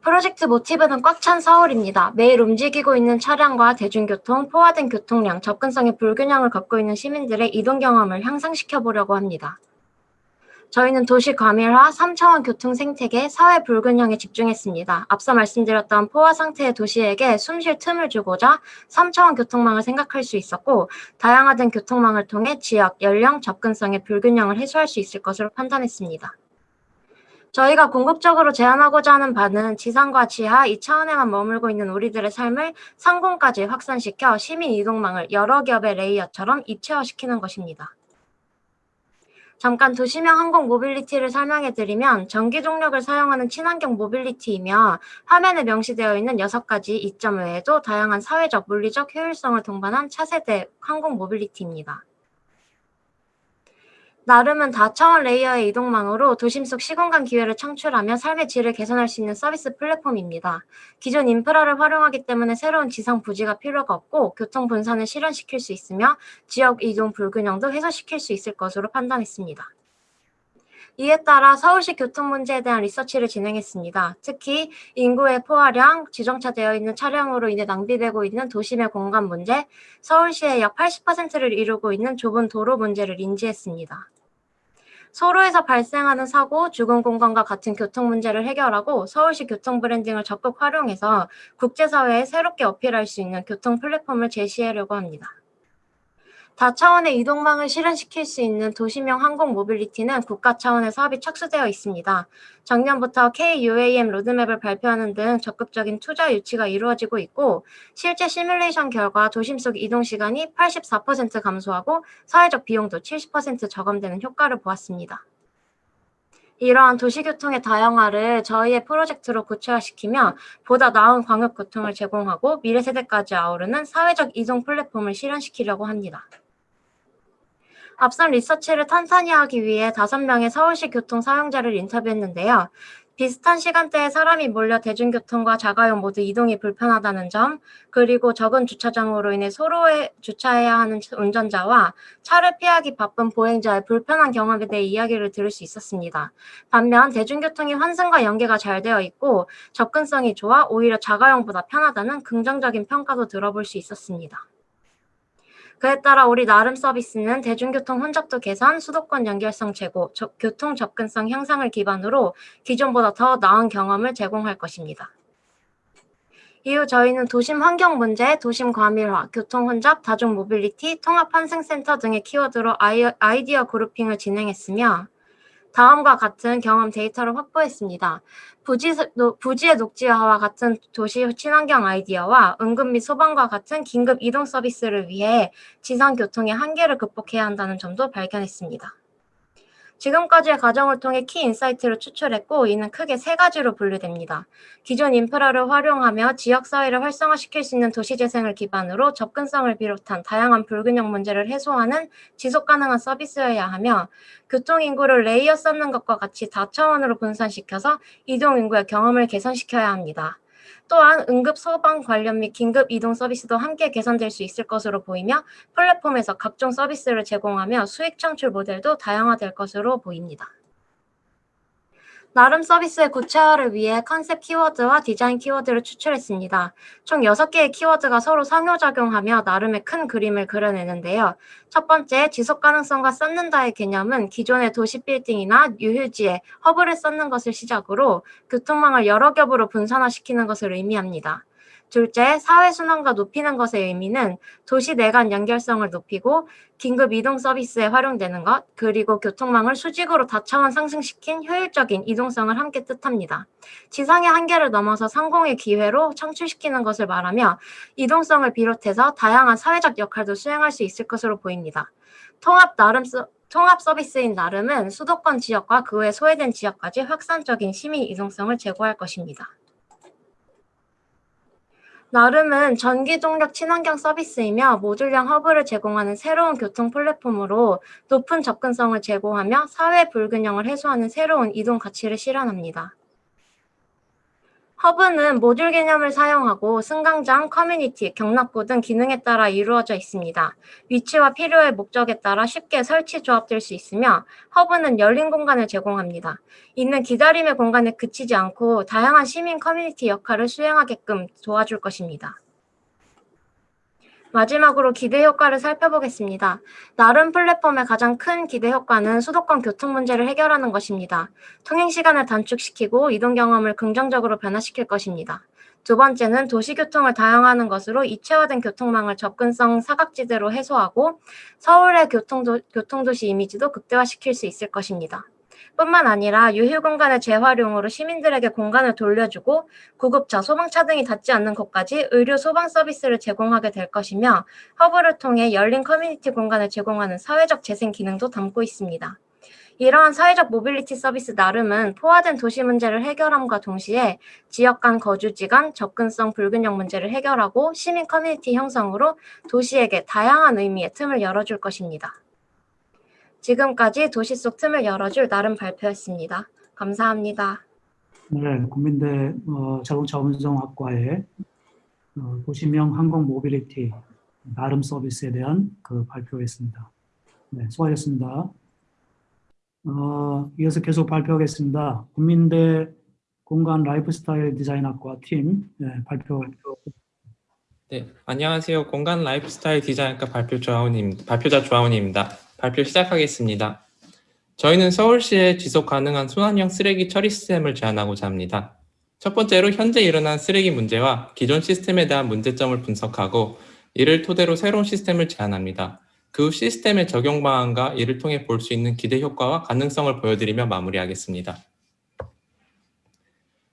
프로젝트 모티브는 꽉 찬 서울입니다. 매일 움직이고 있는 차량과 대중교통, 포화된 교통량, 접근성의 불균형을 겪고 있는 시민들의 이동 경험을 향상시켜 보려고 합니다. 저희는 도시 과밀화, 3차원 교통 생태계, 사회 불균형에 집중했습니다. 앞서 말씀드렸던 포화 상태의 도시에게 숨 쉴 틈을 주고자 3차원 교통망을 생각할 수 있었고 다양화된 교통망을 통해 지역, 연령, 접근성의 불균형을 해소할 수 있을 것으로 판단했습니다. 저희가 궁극적으로 제안하고자 하는 바는 지상과 지하 2차원에만 머물고 있는 우리들의 삶을 상공까지 확산시켜 시민 이동망을 여러 겹의 layer처럼 입체화시키는 것입니다. 잠깐 도심형 항공 mobility를 설명해 드리면 전기 동력을 사용하는 친환경 mobility이며 화면에 명시되어 있는 6가지 이점 외에도 다양한 사회적, 물리적 효율성을 동반한 차세대 항공 mobility입니다. 나름은 다차원 layer의 이동망으로 도심 속 시공간 기회를 창출하며 삶의 질을 개선할 수 있는 서비스 플랫폼입니다. 기존 인프라를 활용하기 때문에 새로운 지상 부지가 필요가 없고 교통 분산을 실현시킬 수 있으며 지역 이동 불균형도 해소시킬 수 있을 것으로 판단했습니다. 이에 따라 서울시 교통 문제에 대한 리서치를 진행했습니다. 특히 인구의 포화량, 주정차되어 있는 차량으로 인해 낭비되고 있는 도심의 공간 문제, 서울시의 약 80%를 이루고 있는 좁은 도로 문제를 인지했습니다. 소로에서 발생하는 사고, 죽은 공간과 같은 교통 문제를 해결하고 서울시 교통 branding을 적극 활용해서 국제사회에 새롭게 어필할 수 있는 교통 플랫폼을 제시하려고 합니다. 다차원의 이동망을 실현시킬 수 있는 도심형 항공 mobility는 국가 차원의 사업이 착수되어 있습니다. 작년부터 K-UAM 로드맵을 발표하는 등 적극적인 투자 유치가 이루어지고 있고 실제 시뮬레이션 결과 도심 속 이동 시간이 84% 감소하고 사회적 비용도 70% 저감되는 효과를 보았습니다. 이러한 도시교통의 다양화를 저희의 프로젝트로 구체화시키며 보다 나은 광역교통을 제공하고 미래 세대까지 아우르는 사회적 이동 플랫폼을 실현시키려고 합니다. 앞선 리서치를 탄탄히 하기 위해 다섯 명의 서울시 교통 사용자를 인터뷰했는데요. 비슷한 시간대에 사람이 몰려 대중교통과 자가용 모두 이동이 불편하다는 점, 그리고 적은 주차장으로 인해 소로에 주차해야 하는 운전자와 차를 피하기 바쁜 보행자의 불편한 경험에 대해 이야기를 들을 수 있었습니다. 반면 대중교통이 환승과 연계가 잘 되어 있고 접근성이 좋아 오히려 자가용보다 편하다는 긍정적인 평가도 들어볼 수 있었습니다. 그에 따라 우리 나름 서비스는 대중교통 혼잡도 개선, 수도권 연결성 제고, 저- 교통 접근성 향상을 기반으로 기존보다 더 나은 경험을 제공할 것입니다. 이후 저희는 도심 환경 문제, 도심 과밀화, 교통 혼잡, 다중 모빌리티, 통합 환승센터 등의 키워드로 아이, 아이디어 grouping을 진행했으며 다음과 같은 경험 데이터를 확보했습니다. 부지, 노- 부지의 녹지화와 같은 도시 친환경 아이디어와 응급 및 소방과 같은 긴급 이동 서비스를 위해 지상 교통의 한계를 극복해야 한다는 점도 발견했습니다. 지금까지의 과정을 통해 key insight를 추출했고 이는 크게 세 가지로 분류됩니다. 기존 인프라를 활용하며 지역사회를 활성화시킬 수 있는 도시재생을 기반으로 접근성을 비롯한 다양한 불균형 문제를 해소하는 지속가능한 서비스여야 하며 교통인구를 layer 쌓는 것과 같이 다차원으로 분산시켜서 이동인구의 경험을 개선시켜야 합니다. 또한 응급 소방 관련 및 긴급 이동 서비스도 함께 개선될 수 있을 것으로 보이며 플랫폼에서 각종 서비스를 제공하며 수익 창출 모델도 다양화될 것으로 보입니다. 나름 서비스의 구체화를 위해 컨셉 키워드와 디자인 키워드를 추출했습니다. 총 6개의 키워드가 서로 상호작용하며 나름의 큰 그림을 그려내는데요. 첫 번째, 지속 가능성과 쌓는다의 개념은 기존의 도시 빌딩이나 유휴지에 허브를 쌓는 것을 시작으로 교통망을 여러 겹으로 분산화시키는 것을 의미합니다. 둘째, 사회순환과 높이는 것의 의미는 도시 내간 연결성을 높이고 긴급 이동 서비스에 활용되는 것, 그리고 교통망을 수직으로 다차원 상승시킨 효율적인 이동성을 함께 뜻합니다. 지상의 한계를 넘어서 상공의 기회로 창출시키는 것을 말하며 이동성을 비롯해서 다양한 사회적 역할도 수행할 수 있을 것으로 보입니다. 통합 나름 서, 통합 서비스인 나름은 수도권 지역과 그 외 소외된 지역까지 확산적인 시민 이동성을 제고할 것입니다. 나름은 전기 동력 친환경 서비스이며 모듈형 허브를 제공하는 새로운 교통 플랫폼으로 높은 접근성을 제공하며 사회 불균형을 해소하는 새로운 이동 가치를 실현합니다. 허브는 모듈 개념을 사용하고 승강장, 커뮤니티, 격납고 등 기능에 따라 이루어져 있습니다. 위치와 필요의 목적에 따라 쉽게 설치 조합될 수 있으며 허브는 열린 공간을 제공합니다. 이는 기다림의 공간에 그치지 않고 다양한 시민 커뮤니티 역할을 수행하게끔 도와줄 것입니다. 마지막으로 기대 효과를 살펴보겠습니다. 나름 플랫폼의 가장 큰 기대 효과는 수도권 교통 문제를 해결하는 것입니다. 통행 시간을 단축시키고 이동 경험을 긍정적으로 변화시킬 것입니다. 두 번째는 도시교통을 다양화하는 것으로 이체화된 교통망을 접근성 사각지대로 해소하고 서울의 교통도, 교통도시 이미지도 극대화시킬 수 있을 것입니다. 뿐만 아니라 유휴 공간의 재활용으로 시민들에게 공간을 돌려주고 구급차, 소방차 등이 닿지 않는 곳까지 의료 소방 서비스를 제공하게 될 것이며 허브를 통해 열린 커뮤니티 공간을 제공하는 사회적 재생 기능도 담고 있습니다. 이러한 사회적 모빌리티 서비스 나름은 포화된 도시 문제를 해결함과 동시에 지역 간 거주지 간 접근성 불균형 문제를 해결하고 시민 커뮤니티 형성으로 도시에게 다양한 의미의 틈을 열어줄 것입니다. 지금까지 도시 속 틈을 열어줄 나름 발표였습니다. 감사합니다. 네, 국민대 어, 자동차 운송학과의 어, 도시형 항공 모빌리티 나름 서비스에 대한 그 발표였습니다. 네, 수고하셨습니다. 어, 이어서 계속 발표하겠습니다. 국민대 공간 라이프스타일 디자인학과 팀 네, 발표 네, 안녕하세요. 공간 라이프스타일 디자인과 발표 조아훈님, 발표자 조아훈입니다. 발표 시작하겠습니다. 저희는 서울시에 지속 가능한 순환형 쓰레기 처리 시스템을 제안하고자 합니다. 첫 번째로 현재 일어난 쓰레기 문제와 기존 시스템에 대한 문제점을 분석하고 이를 토대로 새로운 시스템을 제안합니다. 그 후 시스템의 적용 방안과 이를 통해 볼 수 있는 기대 효과와 가능성을 보여드리며 마무리하겠습니다.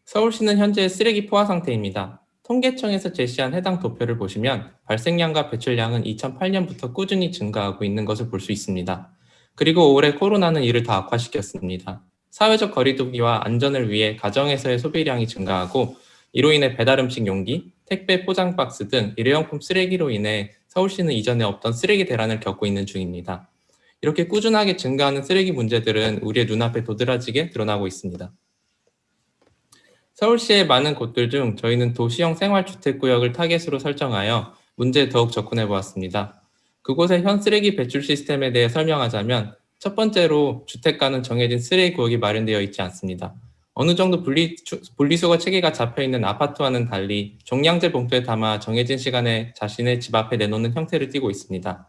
서울시는 현재 쓰레기 포화 상태입니다. 통계청에서 제시한 해당 도표를 보시면 발생량과 배출량은 2008년부터 꾸준히 증가하고 있는 것을 볼 수 있습니다. 그리고 올해 코로나는 이를 더 악화시켰습니다. 사회적 거리두기와 안전을 위해 가정에서의 소비량이 증가하고 이로 인해 배달음식 용기, 택배 포장 박스 등 일회용품 쓰레기로 인해 서울시는 이전에 없던 쓰레기 대란을 겪고 있는 중입니다. 이렇게 꾸준하게 증가하는 쓰레기 문제들은 우리의 눈앞에 도드라지게 드러나고 있습니다. 서울시의 많은 곳들 중 저희는 도시형 생활주택구역을 타겟으로 설정하여 문제에 더욱 접근해 보았습니다. 그곳의 현 쓰레기 배출 시스템에 대해 설명하자면 첫 번째로 주택가는 정해진 쓰레기 구역이 마련되어 있지 않습니다. 어느 정도 분리, 분리수거 체계가 잡혀 있는 아파트와는 달리 종량제 봉투에 담아 정해진 시간에 자신의 집 앞에 내놓는 형태를 띠고 있습니다.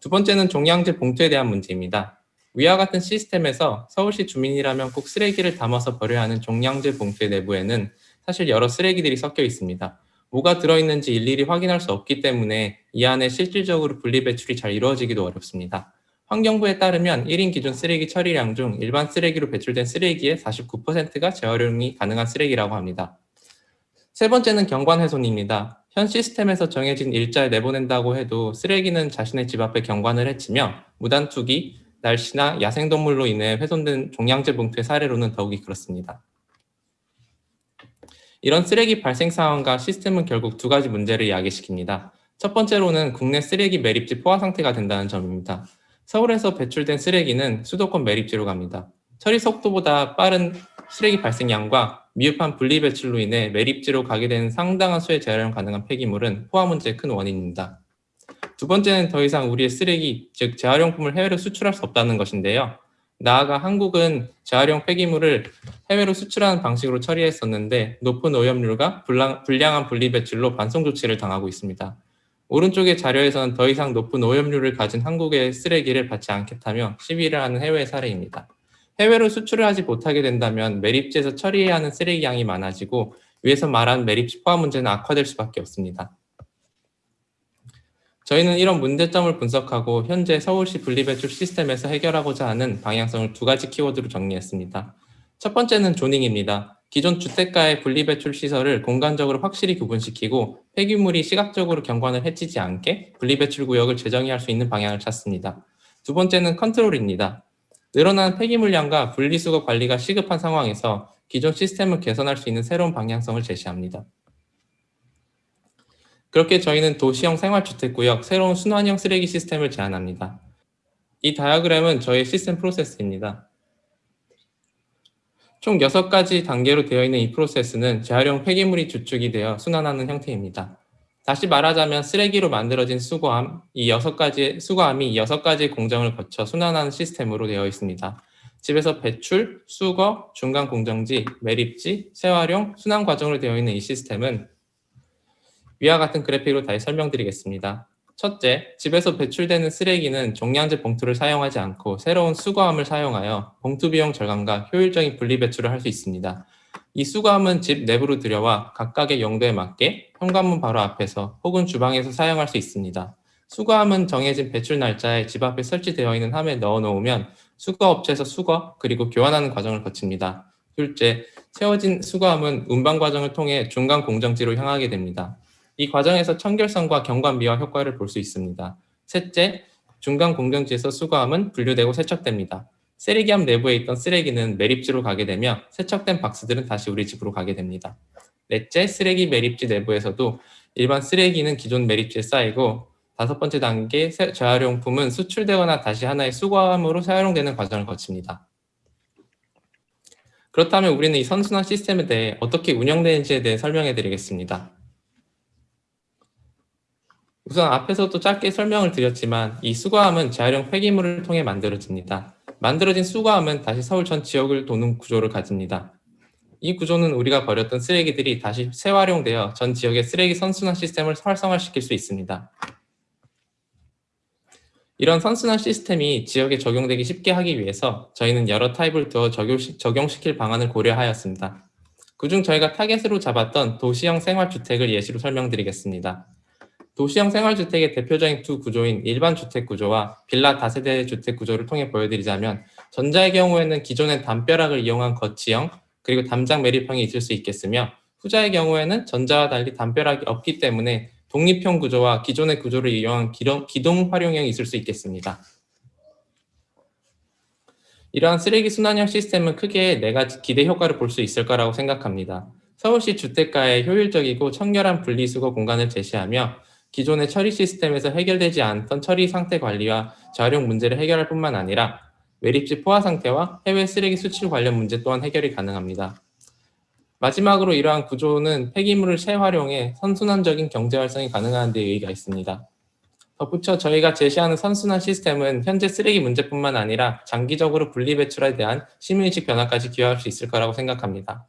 두 번째는 종량제 봉투에 대한 문제입니다. 위와 같은 시스템에서 서울시 주민이라면 꼭 쓰레기를 담아서 버려야 하는 종량제 봉투의 내부에는 사실 여러 쓰레기들이 섞여 있습니다. 뭐가 들어있는지 일일이 확인할 수 없기 때문에 이 안에 실질적으로 분리 배출이 잘 이루어지기도 어렵습니다. 환경부에 따르면 1인 기준 쓰레기 처리량 중 일반 쓰레기로 배출된 쓰레기의 49%가 재활용이 가능한 쓰레기라고 합니다. 세 번째는 경관훼손입니다. 현 시스템에서 정해진 일자에 내보낸다고 해도 쓰레기는 자신의 집 앞에 경관을 해치며 무단 투기, 날씨나 야생동물로 인해 훼손된 종량제 봉투의 사례로는 더욱이 그렇습니다. 이런 쓰레기 발생 상황과 시스템은 결국 두 가지 문제를 야기시킵니다. 첫 번째로는 국내 쓰레기 매립지 포화 상태가 된다는 점입니다. 서울에서 배출된 쓰레기는 수도권 매립지로 갑니다. 처리 속도보다 빠른 쓰레기 발생량과 미흡한 분리 배출로 인해 매립지로 가게 되는 상당한 수의 재활용 가능한 폐기물은 포화 문제의 큰 원인입니다. 두 번째는 더 이상 우리의 쓰레기, 즉 재활용품을 해외로 수출할 수 없다는 것인데요. 나아가 한국은 재활용 폐기물을 해외로 수출하는 방식으로 처리했었는데 높은 오염률과 불량한 분리 배출로 반송 조치를 당하고 있습니다. 오른쪽의 자료에서는 더 이상 높은 오염률을 가진 한국의 쓰레기를 받지 않겠다며 시위를 하는 해외 사례입니다. 해외로 수출을 하지 못하게 된다면 매립지에서 처리해야 하는 쓰레기 양이 많아지고 위에서 말한 매립지 포화 문제는 악화될 수밖에 없습니다. 저희는 이런 문제점을 분석하고 현재 서울시 분리배출 시스템에서 해결하고자 하는 방향성을 두 가지 키워드로 정리했습니다. 첫 번째는 조닝입니다. 기존 주택가의 분리배출 시설을 공간적으로 확실히 구분시키고 폐기물이 시각적으로 경관을 해치지 않게 분리배출 구역을 재정의할 수 있는 방향을 찾습니다. 두 번째는 컨트롤입니다. 늘어난 폐기물량과 분리수거 관리가 시급한 상황에서 기존 시스템을 개선할 수 있는 새로운 방향성을 제시합니다. 그렇게 저희는 도시형 생활주택구역 새로운 순환형 쓰레기 시스템을 제안합니다. 이 다이어그램은 저희 시스템 프로세스입니다. 총 6가지 단계로 되어 있는 이 프로세스는 재활용 폐기물이 주축이 되어 순환하는 형태입니다. 다시 말하자면 쓰레기로 만들어진 수거함, 이 6가지, 수거함이 6가지 공정을 거쳐 순환하는 시스템으로 되어 있습니다. 집에서 배출, 수거, 중간 공정지, 매립지, 재활용, 순환 과정으로 되어 있는 이 시스템은 위와 같은 그래픽으로 다시 설명드리겠습니다. 첫째, 집에서 배출되는 쓰레기는 종량제 봉투를 사용하지 않고 새로운 수거함을 사용하여 봉투 비용 절감과 효율적인 분리 배출을 할 수 있습니다. 이 수거함은 집 내부로 들여와 각각의 용도에 맞게 현관문 바로 앞에서 혹은 주방에서 사용할 수 있습니다. 수거함은 정해진 배출 날짜에 집 앞에 설치되어 있는 함에 넣어 놓으면 수거업체에서 수거 그리고 교환하는 과정을 거칩니다. 둘째, 채워진 수거함은 운반 과정을 통해 중간 공정지로 향하게 됩니다. 이 과정에서 청결성과 경관미화 효과를 볼 수 있습니다. 셋째, 중간 공정지에서 수거함은 분류되고 세척됩니다. 쓰레기함 내부에 있던 쓰레기는 매립지로 가게 되며 세척된 박스들은 다시 우리 집으로 가게 됩니다. 넷째, 쓰레기 매립지 내부에서도 일반 쓰레기는 기존 매립지에 쌓이고 다섯 번째 단계 재활용품은 수출되거나 다시 하나의 수거함으로 사용되는 과정을 거칩니다. 그렇다면 우리는 이 선순환 시스템에 대해 어떻게 운영되는지에 대해 설명해 드리겠습니다. 우선 앞에서도 짧게 설명을 드렸지만 이 수거함은 재활용 폐기물을 통해 만들어집니다. 만들어진 수거함은 다시 서울 전 지역을 도는 구조를 가집니다. 이 구조는 우리가 버렸던 쓰레기들이 다시 재활용되어 전 지역의 쓰레기 선순환 시스템을 활성화시킬 수 있습니다. 이런 선순환 시스템이 지역에 적용되기 쉽게 하기 위해서 저희는 여러 타입을 두어 적용시, 적용시킬 방안을 고려하였습니다. 그중 저희가 타겟으로 잡았던 도시형 생활주택을 예시로 설명드리겠습니다. 도시형 생활주택의 대표적인 두 구조인 일반 주택 구조와 빌라 다세대 주택 구조를 통해 보여드리자면 전자의 경우에는 기존의 담벼락을 이용한 거치형 그리고 담장 매립형이 있을 수 있겠으며 후자의 경우에는 전자와 달리 담벼락이 없기 때문에 독립형 구조와 기존의 구조를 이용한 기동, 활용형이 있을 수 있겠습니다. 이러한 쓰레기 순환형 시스템은 크게 내가 기대 효과를 볼 수 있을 거라고 생각합니다. 서울시 주택가의 효율적이고 청결한 분리수거 공간을 제시하며 기존의 처리 시스템에서 해결되지 않던 처리 상태 관리와 재활용 문제를 해결할 뿐만 아니라 매립지 포화 상태와 해외 쓰레기 수출 관련 문제 또한 해결이 가능합니다. 마지막으로 이러한 구조는 폐기물을 재활용해 선순환적인 경제 활성이 가능한 데 의의가 있습니다. 덧붙여 저희가 제시하는 선순환 시스템은 현재 쓰레기 문제뿐만 아니라 장기적으로 분리배출에 대한 시민의식 변화까지 기여할 수 있을 거라고 생각합니다.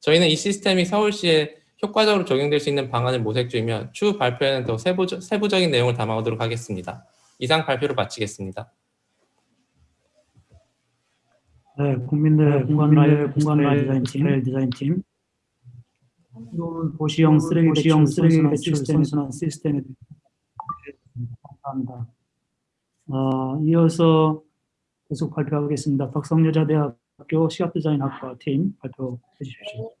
저희는 이 시스템이 서울시에 효과적으로 적용될 수 있는 방안을 모색 중이며 추후 발표에는 더 세부적, 세부적인 내용을 담아오도록 하겠습니다. 이상 발표를 마치겠습니다. 네, 국민들 공간을 공간을 디자인 팀, 디자인 팀. 도시형 쓰레기 도시형 쓰레기 배출 선순환 시스템에 대해 감사합니다. 어, 이어서 계속 발표하겠습니다. 덕성여자대학교 시각디자인학과 팀 발표해 주십시오.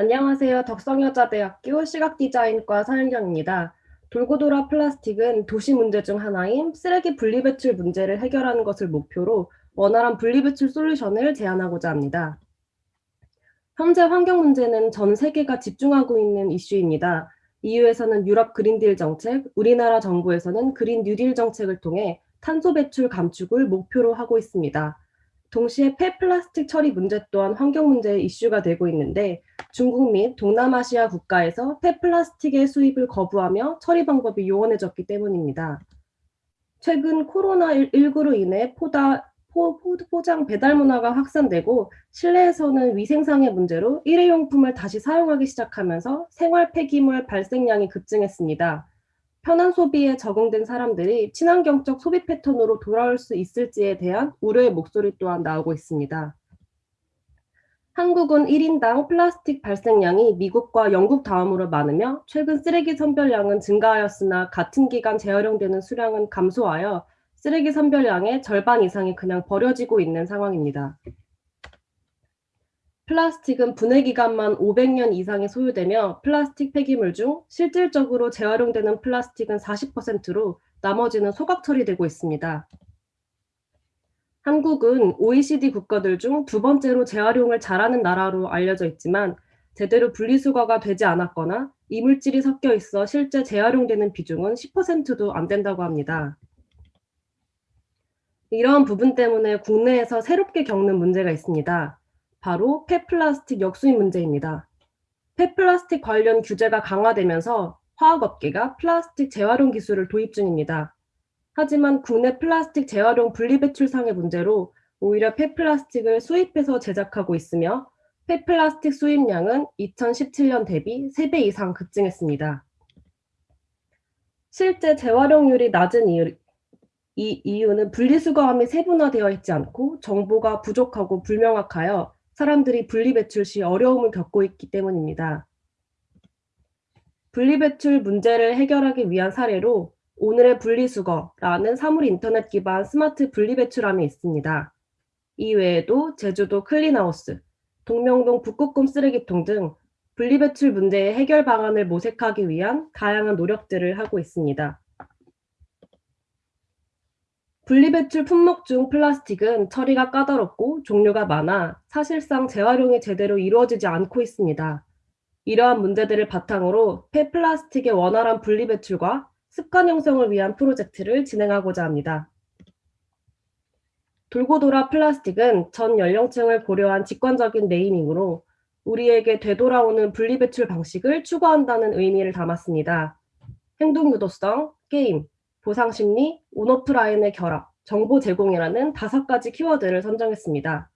안녕하세요. 덕성여자대학교 시각디자인과 서현경입니다. 돌고 돌아 플라스틱은 도시 문제 중 하나인 쓰레기 분리배출 문제를 해결하는 것을 목표로 원활한 분리배출 솔루션을 제안하고자 합니다. 현재 환경 문제는 전 세계가 집중하고 있는 이슈입니다. EU에서는 유럽 그린딜 정책, 우리나라 정부에서는 그린 뉴딜 정책을 통해 탄소 배출 감축을 목표로 하고 있습니다. 동시에 폐플라스틱 처리 문제 또한 환경 문제의 이슈가 되고 있는데 중국 및 동남아시아 국가에서 폐플라스틱의 수입을 거부하며 처리 방법이 요원해졌기 때문입니다. 최근 코로나19로 인해 포다, 포, 포장 배달 문화가 확산되고 실내에서는 위생상의 문제로 일회용품을 다시 사용하기 시작하면서 생활 폐기물 발생량이 급증했습니다. 편한 소비에 적응된 사람들이 친환경적 소비 패턴으로 돌아올 수 있을지에 대한 우려의 목소리 또한 나오고 있습니다. 한국은 1인당 플라스틱 발생량이 미국과 영국 다음으로 많으며 최근 쓰레기 선별량은 증가하였으나 같은 기간 재활용되는 수량은 감소하여 쓰레기 선별량의 절반 이상이 그냥 버려지고 있는 상황입니다. 플라스틱은 분해 기간만 500년 이상이 소요되며 플라스틱 폐기물 중 실질적으로 재활용되는 플라스틱은 40%로 나머지는 소각 처리되고 있습니다. 한국은 OECD 국가들 중 두 번째로 재활용을 잘하는 나라로 알려져 있지만 제대로 분리수거가 되지 않았거나 이물질이 섞여 있어 실제 재활용되는 비중은 10%도 안 된다고 합니다. 이러한 부분 때문에 국내에서 새롭게 겪는 문제가 있습니다. 바로 폐플라스틱 역수입 문제입니다. 폐플라스틱 관련 규제가 강화되면서 화학업계가 플라스틱 재활용 기술을 도입 중입니다. 하지만 국내 플라스틱 재활용 분리배출상의 문제로 오히려 폐플라스틱을 수입해서 제작하고 있으며 폐플라스틱 수입량은 2017년 대비 3배 이상 급증했습니다. 실제 재활용률이 낮은 이유, 이 이유는 분리수거함이 세분화되어 있지 않고 정보가 부족하고 불명확하여 사람들이 분리배출 시 어려움을 겪고 있기 때문입니다. 분리배출 문제를 해결하기 위한 사례로 오늘의 분리수거라는 사물 인터넷 기반 스마트 분리배출함이 있습니다. 이 외에도 제주도 클린하우스, 동명동 북극곰 쓰레기통 등 분리배출 문제의 해결 방안을 모색하기 위한 다양한 노력들을 하고 있습니다. 분리배출 품목 중 플라스틱은 처리가 까다롭고 종류가 많아 사실상 재활용이 제대로 이루어지지 않고 있습니다. 이러한 문제들을 바탕으로 폐플라스틱의 원활한 분리배출과 습관 형성을 위한 프로젝트를 진행하고자 합니다. 돌고 돌아 플라스틱은 전 연령층을 고려한 직관적인 네이밍으로 우리에게 되돌아오는 분리배출 방식을 추구한다는 의미를 담았습니다. 행동유도성, 게임, 보상심리, 온오프라인의 결합, 정보 제공이라는 다섯 가지 키워드를 선정했습니다.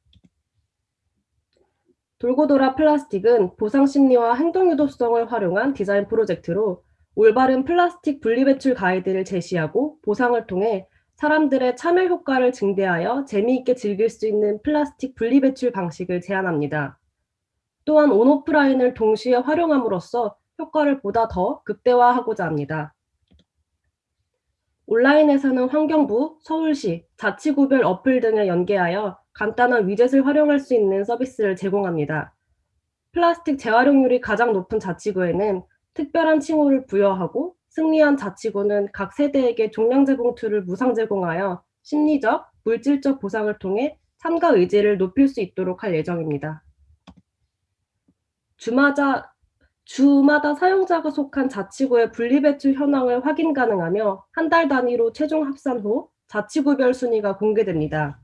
돌고 돌아 플라스틱은 보상 심리와 행동 유도성을 활용한 디자인 프로젝트로 올바른 플라스틱 분리배출 가이드를 제시하고 보상을 통해 사람들의 참여 효과를 증대하여 재미있게 즐길 수 있는 플라스틱 분리배출 방식을 제안합니다. 또한 온오프라인을 동시에 활용함으로써 효과를 보다 더 극대화하고자 합니다. 온라인에서는 환경부, 서울시, 자치구별 어플 등을 연계하여 간단한 위젯을 활용할 수 있는 서비스를 제공합니다. 플라스틱 재활용률이 가장 높은 자치구에는 특별한 칭호를 부여하고 승리한 자치구는 각 세대에게 종량제 봉투를 무상 제공하여 심리적, 물질적 보상을 통해 참가 의지를 높일 수 있도록 할 예정입니다. 주마다, 주마다 사용자가 속한 자치구의 분리배출 현황을 확인 가능하며 한 달 단위로 최종 합산 후 자치구별 순위가 공개됩니다.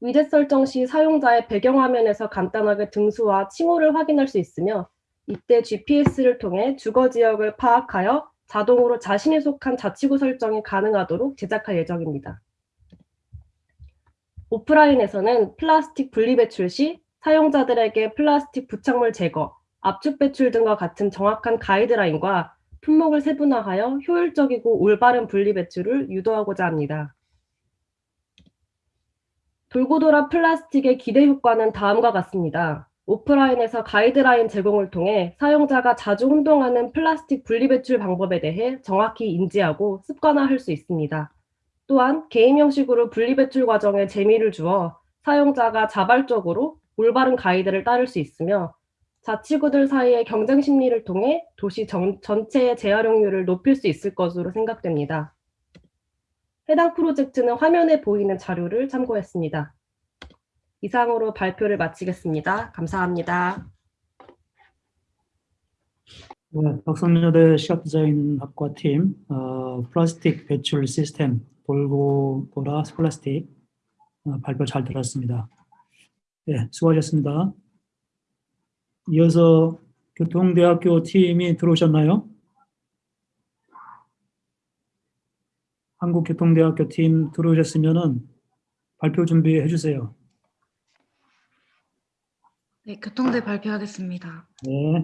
위젯 설정 시 사용자의 배경화면에서 간단하게 등수와 칭호를 확인할 수 있으며 이때 GPS를 통해 주거 지역을 파악하여 자동으로 자신이 속한 자치구 설정이 가능하도록 제작할 예정입니다. 오프라인에서는 플라스틱 분리배출 시 사용자들에게 플라스틱 부착물 제거, 압축 배출 등과 같은 정확한 가이드라인과 품목을 세분화하여 효율적이고 올바른 분리 배출을 유도하고자 합니다. 돌고 돌아 플라스틱의 기대 효과는 다음과 같습니다. 오프라인에서 가이드라인 제공을 통해 사용자가 자주 혼동하는 플라스틱 분리배출 방법에 대해 정확히 인지하고 습관화할 수 있습니다. 또한 개인 형식으로 분리배출 과정에 재미를 주어 사용자가 자발적으로 올바른 가이드를 따를 수 있으며 자치구들 사이의 경쟁 심리를 통해 도시 전, 전체의 재활용률을 높일 수 있을 것으로 생각됩니다. 해당 프로젝트는 화면에 보이는 자료를 참고했습니다. 이상으로 발표를 마치겠습니다. 감사합니다. 네, 박성여대 시각디자인학과 팀 어, 플라스틱 배출 시스템 돌아 플라스틱 어, 발표 잘 들었습니다. 네, 수고하셨습니다. 이어서 교통대학교 팀이 들어오셨나요? 한국교통대학교 팀 들어오셨으면은 발표 준비해 주세요. 네, 교통대 발표하겠습니다. 네.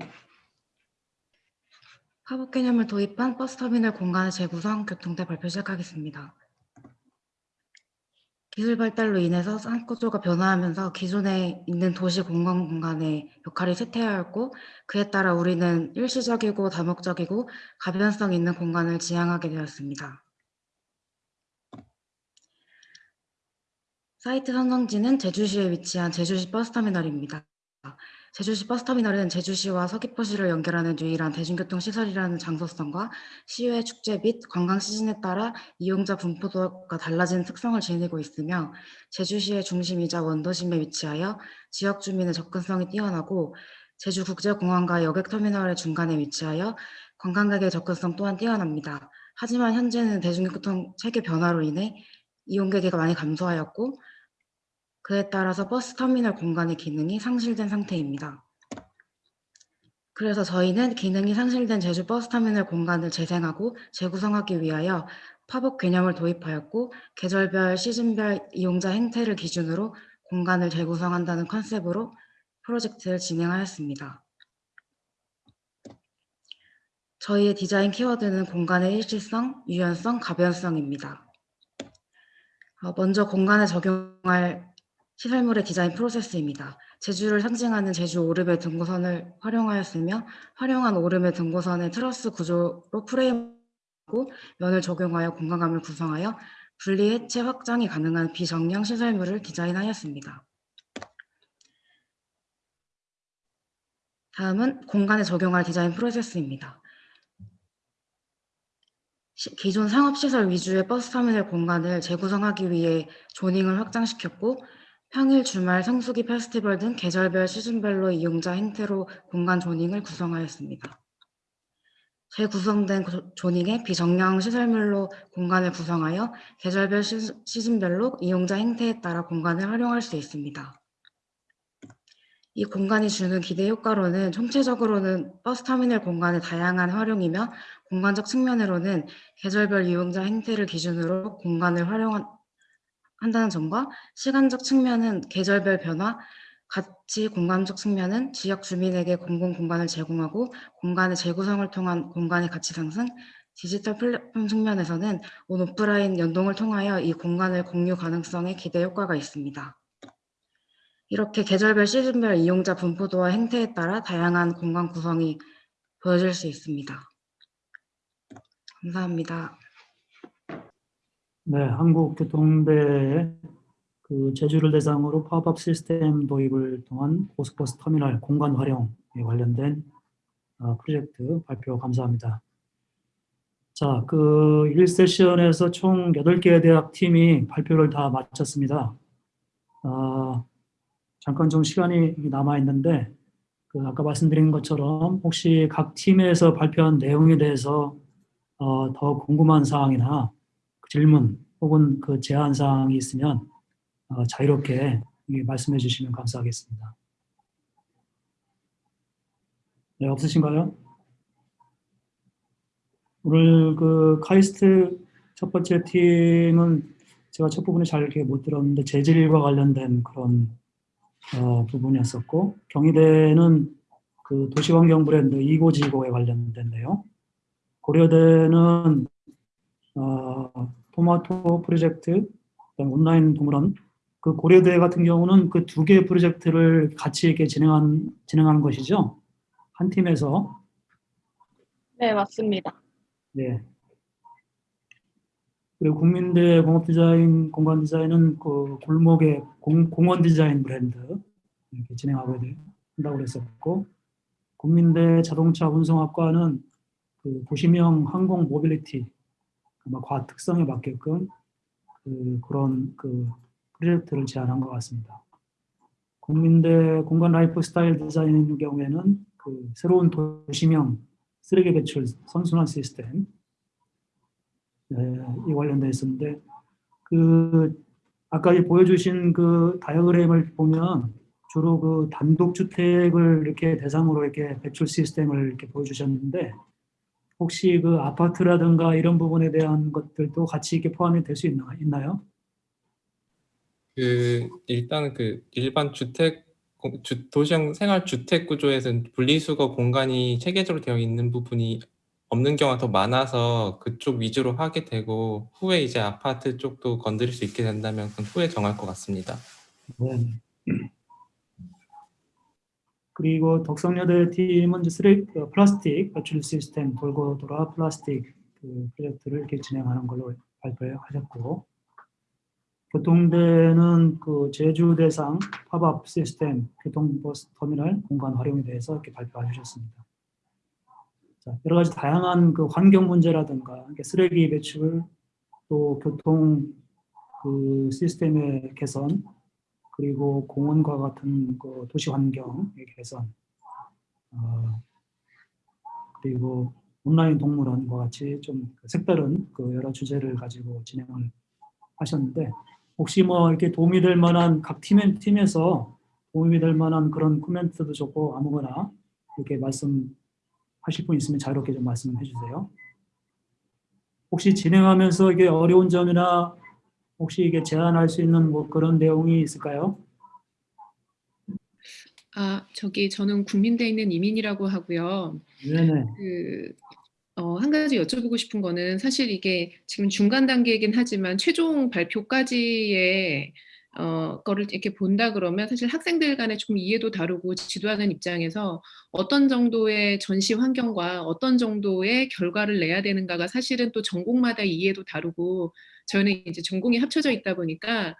화복 개념을 도입한 버스터미널 공간의 재구성 교통대 발표 시작하겠습니다. 기술 발달로 인해서 산구조가 변화하면서 기존에 있는 도시 공간 공간의 역할이 쇠퇴하였고 그에 따라 우리는 일시적이고 다목적이고 가변성 있는 공간을 지향하게 되었습니다. 사이트 선정지는 제주시에 위치한 제주시 버스터미널입니다. 제주시 버스터미널은 제주시와 서귀포시를 연결하는 유일한 대중교통 시설이라는 장소성과 시외 축제 및 관광 시즌에 따라 이용자 분포도가 달라진 특성을 지니고 있으며 제주시의 중심이자 원도심에 위치하여 지역 주민의 접근성이 뛰어나고 제주국제공항과 여객터미널의 중간에 위치하여 관광객의 접근성 또한 뛰어납니다. 하지만 현재는 대중교통 체계 변화로 인해 이용객이 많이 감소하였고 그에 따라서 버스 터미널 공간의 기능이 상실된 상태입니다. 그래서 저희는 기능이 상실된 제주 버스 터미널 공간을 재생하고 재구성하기 위하여 팝업 개념을 도입하였고 계절별 시즌별 이용자 행태를 기준으로 공간을 재구성한다는 컨셉으로 프로젝트를 진행하였습니다. 저희의 디자인 키워드는 공간의 일치성, 유연성, 가변성입니다. 어, 먼저 공간에 적용할 시설물의 디자인 프로세스입니다. 제주를 상징하는 제주 오름의 등고선을 활용하였으며 활용한 오름의 등고선의 트러스 구조로 프레임하고 면을 적용하여 공간감을 구성하여 분리 해체 확장이 가능한 비정령 시설물을 디자인하였습니다. 다음은 공간에 적용할 디자인 프로세스입니다. 시, 기존 상업시설 위주의 버스터미널 공간을 재구성하기 위해 조닝을 확장시켰고 평일, 주말, 성수기 페스티벌 등 계절별 시즌별로 이용자 행태로 공간 조닝을 구성하였습니다. 재구성된 조닝의 비정량 시설물로 공간을 구성하여 계절별 시즌별로 이용자 행태에 따라 공간을 활용할 수 있습니다. 이 공간이 주는 기대 효과로는 총체적으로는 버스터미널 공간의 다양한 활용이며 공간적 측면으로는 계절별 이용자 행태를 기준으로 공간을 활용한 한다는 점과 시간적 측면은 계절별 변화, 가치 공간적 측면은 지역 주민에게 공공 공간을 제공하고 공간의 재구성을 통한 공간의 가치 상승, 디지털 플랫폼 측면에서는 온 오프라인 연동을 통하여 이 공간을 공유 가능성에 기대 효과가 있습니다. 이렇게 계절별 시즌별 이용자 분포도와 행태에 따라 다양한 공간 구성이 보여질 수 있습니다. 감사합니다. 네, 한국교통대의 그 제주를 대상으로 팝업 시스템 도입을 통한 고속버스 터미널 공간 활용에 관련된 어, 프로젝트 발표 감사합니다. 자, 그 1세션에서 총 8개 대학 팀이 발표를 다 마쳤습니다. 어, 잠깐 좀 시간이 남아 있는데 그 아까 말씀드린 것처럼 혹시 각 팀에서 발표한 내용에 대해서 어, 더 궁금한 사항이나 질문 혹은 그 제안 사항이 있으면 어, 자유롭게 예, 말씀해 주시면 감사하겠습니다. 네, 없으신가요? 오늘 그 카이스트 첫 번째 팀은 제가 첫 부분에 잘 이렇게 못 들었는데 재질과 관련된 그런 어, 부분이었었고 경희대는 그 도시환경 브랜드 이고지고에 관련된 내용 고려대는 어, 토마토 프로젝트 온라인 동물원 그 고려대 같은 경우는 그 두개 프로젝트를 같이 이렇게 진행한 진행하는 것이죠 한 팀에서 네, 맞습니다. 네. 그리고 국민대 공업 디자인, 공간 디자인은 그 골목의 공, 공원 디자인 브랜드 이렇게 진행하고 돼- 한다고 그랬었고, 국민대 자동차 운송학과는 그 도시형 항공 모빌리티, 아마 과 특성에 맞게끔 그 그런 그 프로젝트를 제안한 것 같습니다. 국민대 공간 라이프 스타일 디자인의 경우에는 그 새로운 도시형 쓰레기 배출 선순환 시스템 네, 이 관련돼 있었는데 그 아까 이 보여주신 그 다이어그램을 보면 주로 그 단독 주택을 이렇게 대상으로 이렇게 배출 시스템을 이렇게 보여주셨는데 혹시 그 아파트라든가 이런 부분에 대한 것들도 같이 이렇게 포함이 될 수 있나요? 그 일단 그 일반 주택 공- 주- 도시형 생활 주택 구조에서는 분리수거 공간이 체계적으로 되어 있는 부분이 없는 경우가 더 많아서 그쪽 위주로 하게 되고 후에 이제 아파트 쪽도 건드릴 수 있게 된다면 그건 후에 정할 것 같습니다. 네. 그리고 덕성여대 팀은 이제 쓰레기, 어, 플라스틱 배출 시스템 돌고 돌아 플라스틱 그 프로젝트를 이렇게 진행하는 걸로 발표하셨고 교통대는 그 제주 대상 팝업 시스템 고속버스 터미널 공간 활용에 대해서 이렇게 발표해 주셨습니다. 자, 여러 가지 다양한 그 환경 문제라든가 쓰레기 배출 또 교통 그 시스템의 개선 그리고 공원과 같은 그 도시 환경의 개선, 어, 그리고 온라인 동물원과 같이 좀그 색다른 그 여러 주제를 가지고 진행을 하셨는데 혹시 뭐 이렇게 도움이 될 만한 각 팀, 팀에서 도움이 될 만한 그런 코멘트도 좋고 아무거나 이렇게 말씀하실 분 있으면 자유롭게 좀 말씀해 주세요. 혹시 진행하면서 이게 어려운 점이나 혹시 이게 제안할 수 있는 뭐 그런 내용이 있을까요? 아, 저기 저는 국민대에 있는 이민이라고 하고요. 네네. 그, 어, 한 가지 여쭤보고 싶은 거는 사실 이게 지금 중간 단계이긴 하지만 최종 발표까지의 어, 거를 이렇게 본다 그러면 사실 학생들 간에 조금 이해도 다르고 지도하는 입장에서 어떤 정도의 전시 환경과 어떤 정도의 결과를 내야 되는가가 사실은 또 전공마다 이해도 다르고 저는 이제 전공이 합쳐져 있다 보니까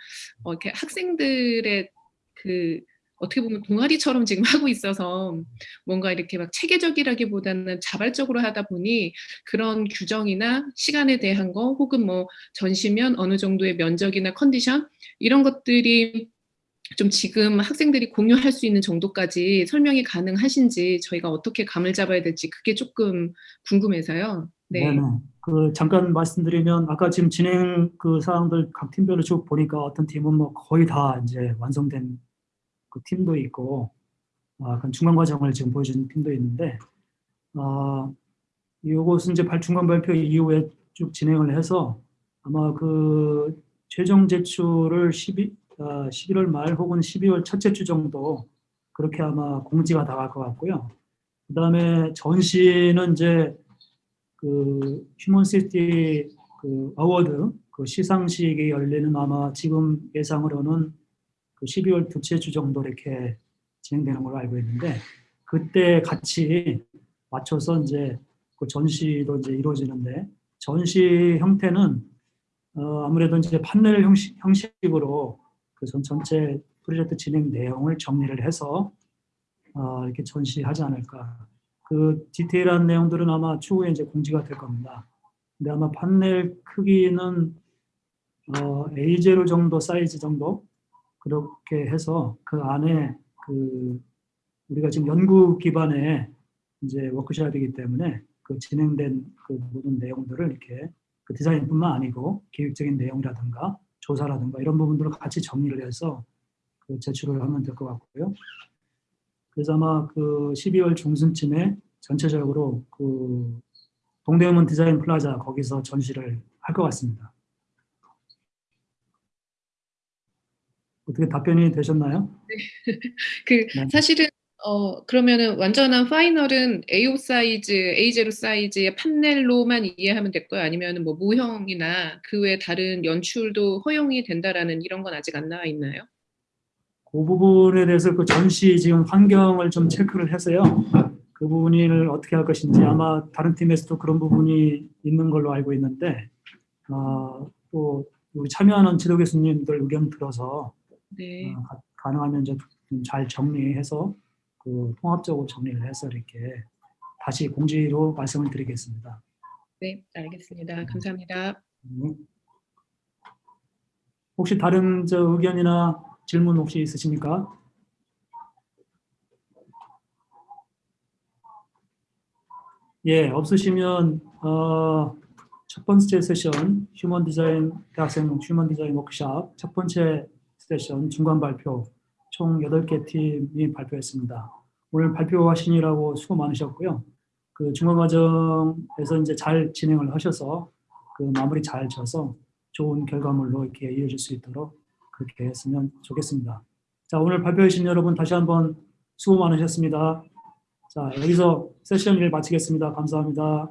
어, 이렇게 학생들의 그 어떻게 보면 동아리처럼 지금 하고 있어서 뭔가 이렇게 막 체계적이라기보다는 자발적으로 하다 보니 그런 규정이나 시간에 대한 거 혹은 뭐 전시면 어느 정도의 면적이나 컨디션 이런 것들이 좀 지금 학생들이 공유할 수 있는 정도까지 설명이 가능하신지 저희가 어떻게 감을 잡아야 될지 그게 조금 궁금해서요. 네. 네네. 그 잠깐 말씀드리면 아까 지금 진행 그 사항들 각 팀별로 쭉 보니까 어떤 팀은 뭐 거의 다 이제 완성된 그 팀도 있고 아, 그 중간 과정을 지금 보여주는 팀도 있는데 아, 이것은 이제 발 중간 발표 이후에 쭉 진행을 해서 아마 그 최종 제출을 12, 어, 11월 말 혹은 12월 첫째 주 정도 그렇게 아마 공지가 나갈 것 같고요. 그 다음에 전시는 이제 그 Human City 그 award 그 시상식이 열리는 아마 지금 예상으로는 그 12월 둘째 주 정도 이렇게 진행되는 걸로 알고 있는데 그때 같이 맞춰서 이제 그 전시도 이제 이루어지는데 전시 형태는 어 아무래도 이제 판넬 형식, 형식으로 그 전 전체 프로젝트 진행 내용을 정리를 해서 어 이렇게 전시하지 않을까. 그 디테일한 내용들은 아마 추후에 이제 공지가 될 겁니다. 근데 아마 판넬 크기는 어 A0 정도 사이즈 정도 그렇게 해서 그 안에 그 우리가 지금 연구 기반의 이제 워크숍이기 때문에 그 진행된 그 모든 내용들을 이렇게 그 디자인뿐만 아니고 기획적인 내용이라든가 조사라든가 이런 부분들을 같이 정리를 해서 그 제출을 하면 될 것 같고요. 그래서 아마 그 12월 중순쯤에 전체적으로 그 동대문 디자인 플라자 거기서 전시를 할 것 같습니다. 어떻게 답변이 되셨나요? 그 네. 사실은 어 그러면은 완전한 final은 A5 사이즈, A0 사이즈의 판넬로만 이해하면 될까요? 아니면은 뭐 모형이나 그 외 다른 연출도 허용이 된다라는 이런 건 아직 안 나와 있나요? 그 부분에 대해서 그 전시 지금 환경을 좀 체크를 해서요. 그 부분을 어떻게 할 것인지 아마 다른 팀에서도 그런 부분이 있는 걸로 알고 있는데 어, 또 우리 참여하는 지도 교수님들 의견 들어서 네. 어, 가- 가능하면 좀잘 정리해서 그 통합적으로 정리를 해서 이렇게 다시 공지로 말씀을 드리겠습니다. 네, 알겠습니다. 감사합니다. 음. 혹시 다른 저 의견이나 질문 혹시 있으십니까? 예, 없으시면 어, 첫 번째 세션 human 디자인 대학생 human 디자인 워크샵 첫 번째 세션 중간 발표 총 8개 팀이 발표했습니다. 오늘 발표하시느라고 수고 많으셨고요. 그 중간 과정에서 이제 잘 진행을 하셔서 그 마무리 잘 져서 좋은 결과물로 이렇게 이어질 수 있도록 그렇게 했으면 좋겠습니다. 자, 오늘 발표해 주신 여러분 다시 한번 수고 많으셨습니다. 자, 여기서 세션 일 마치겠습니다. 감사합니다.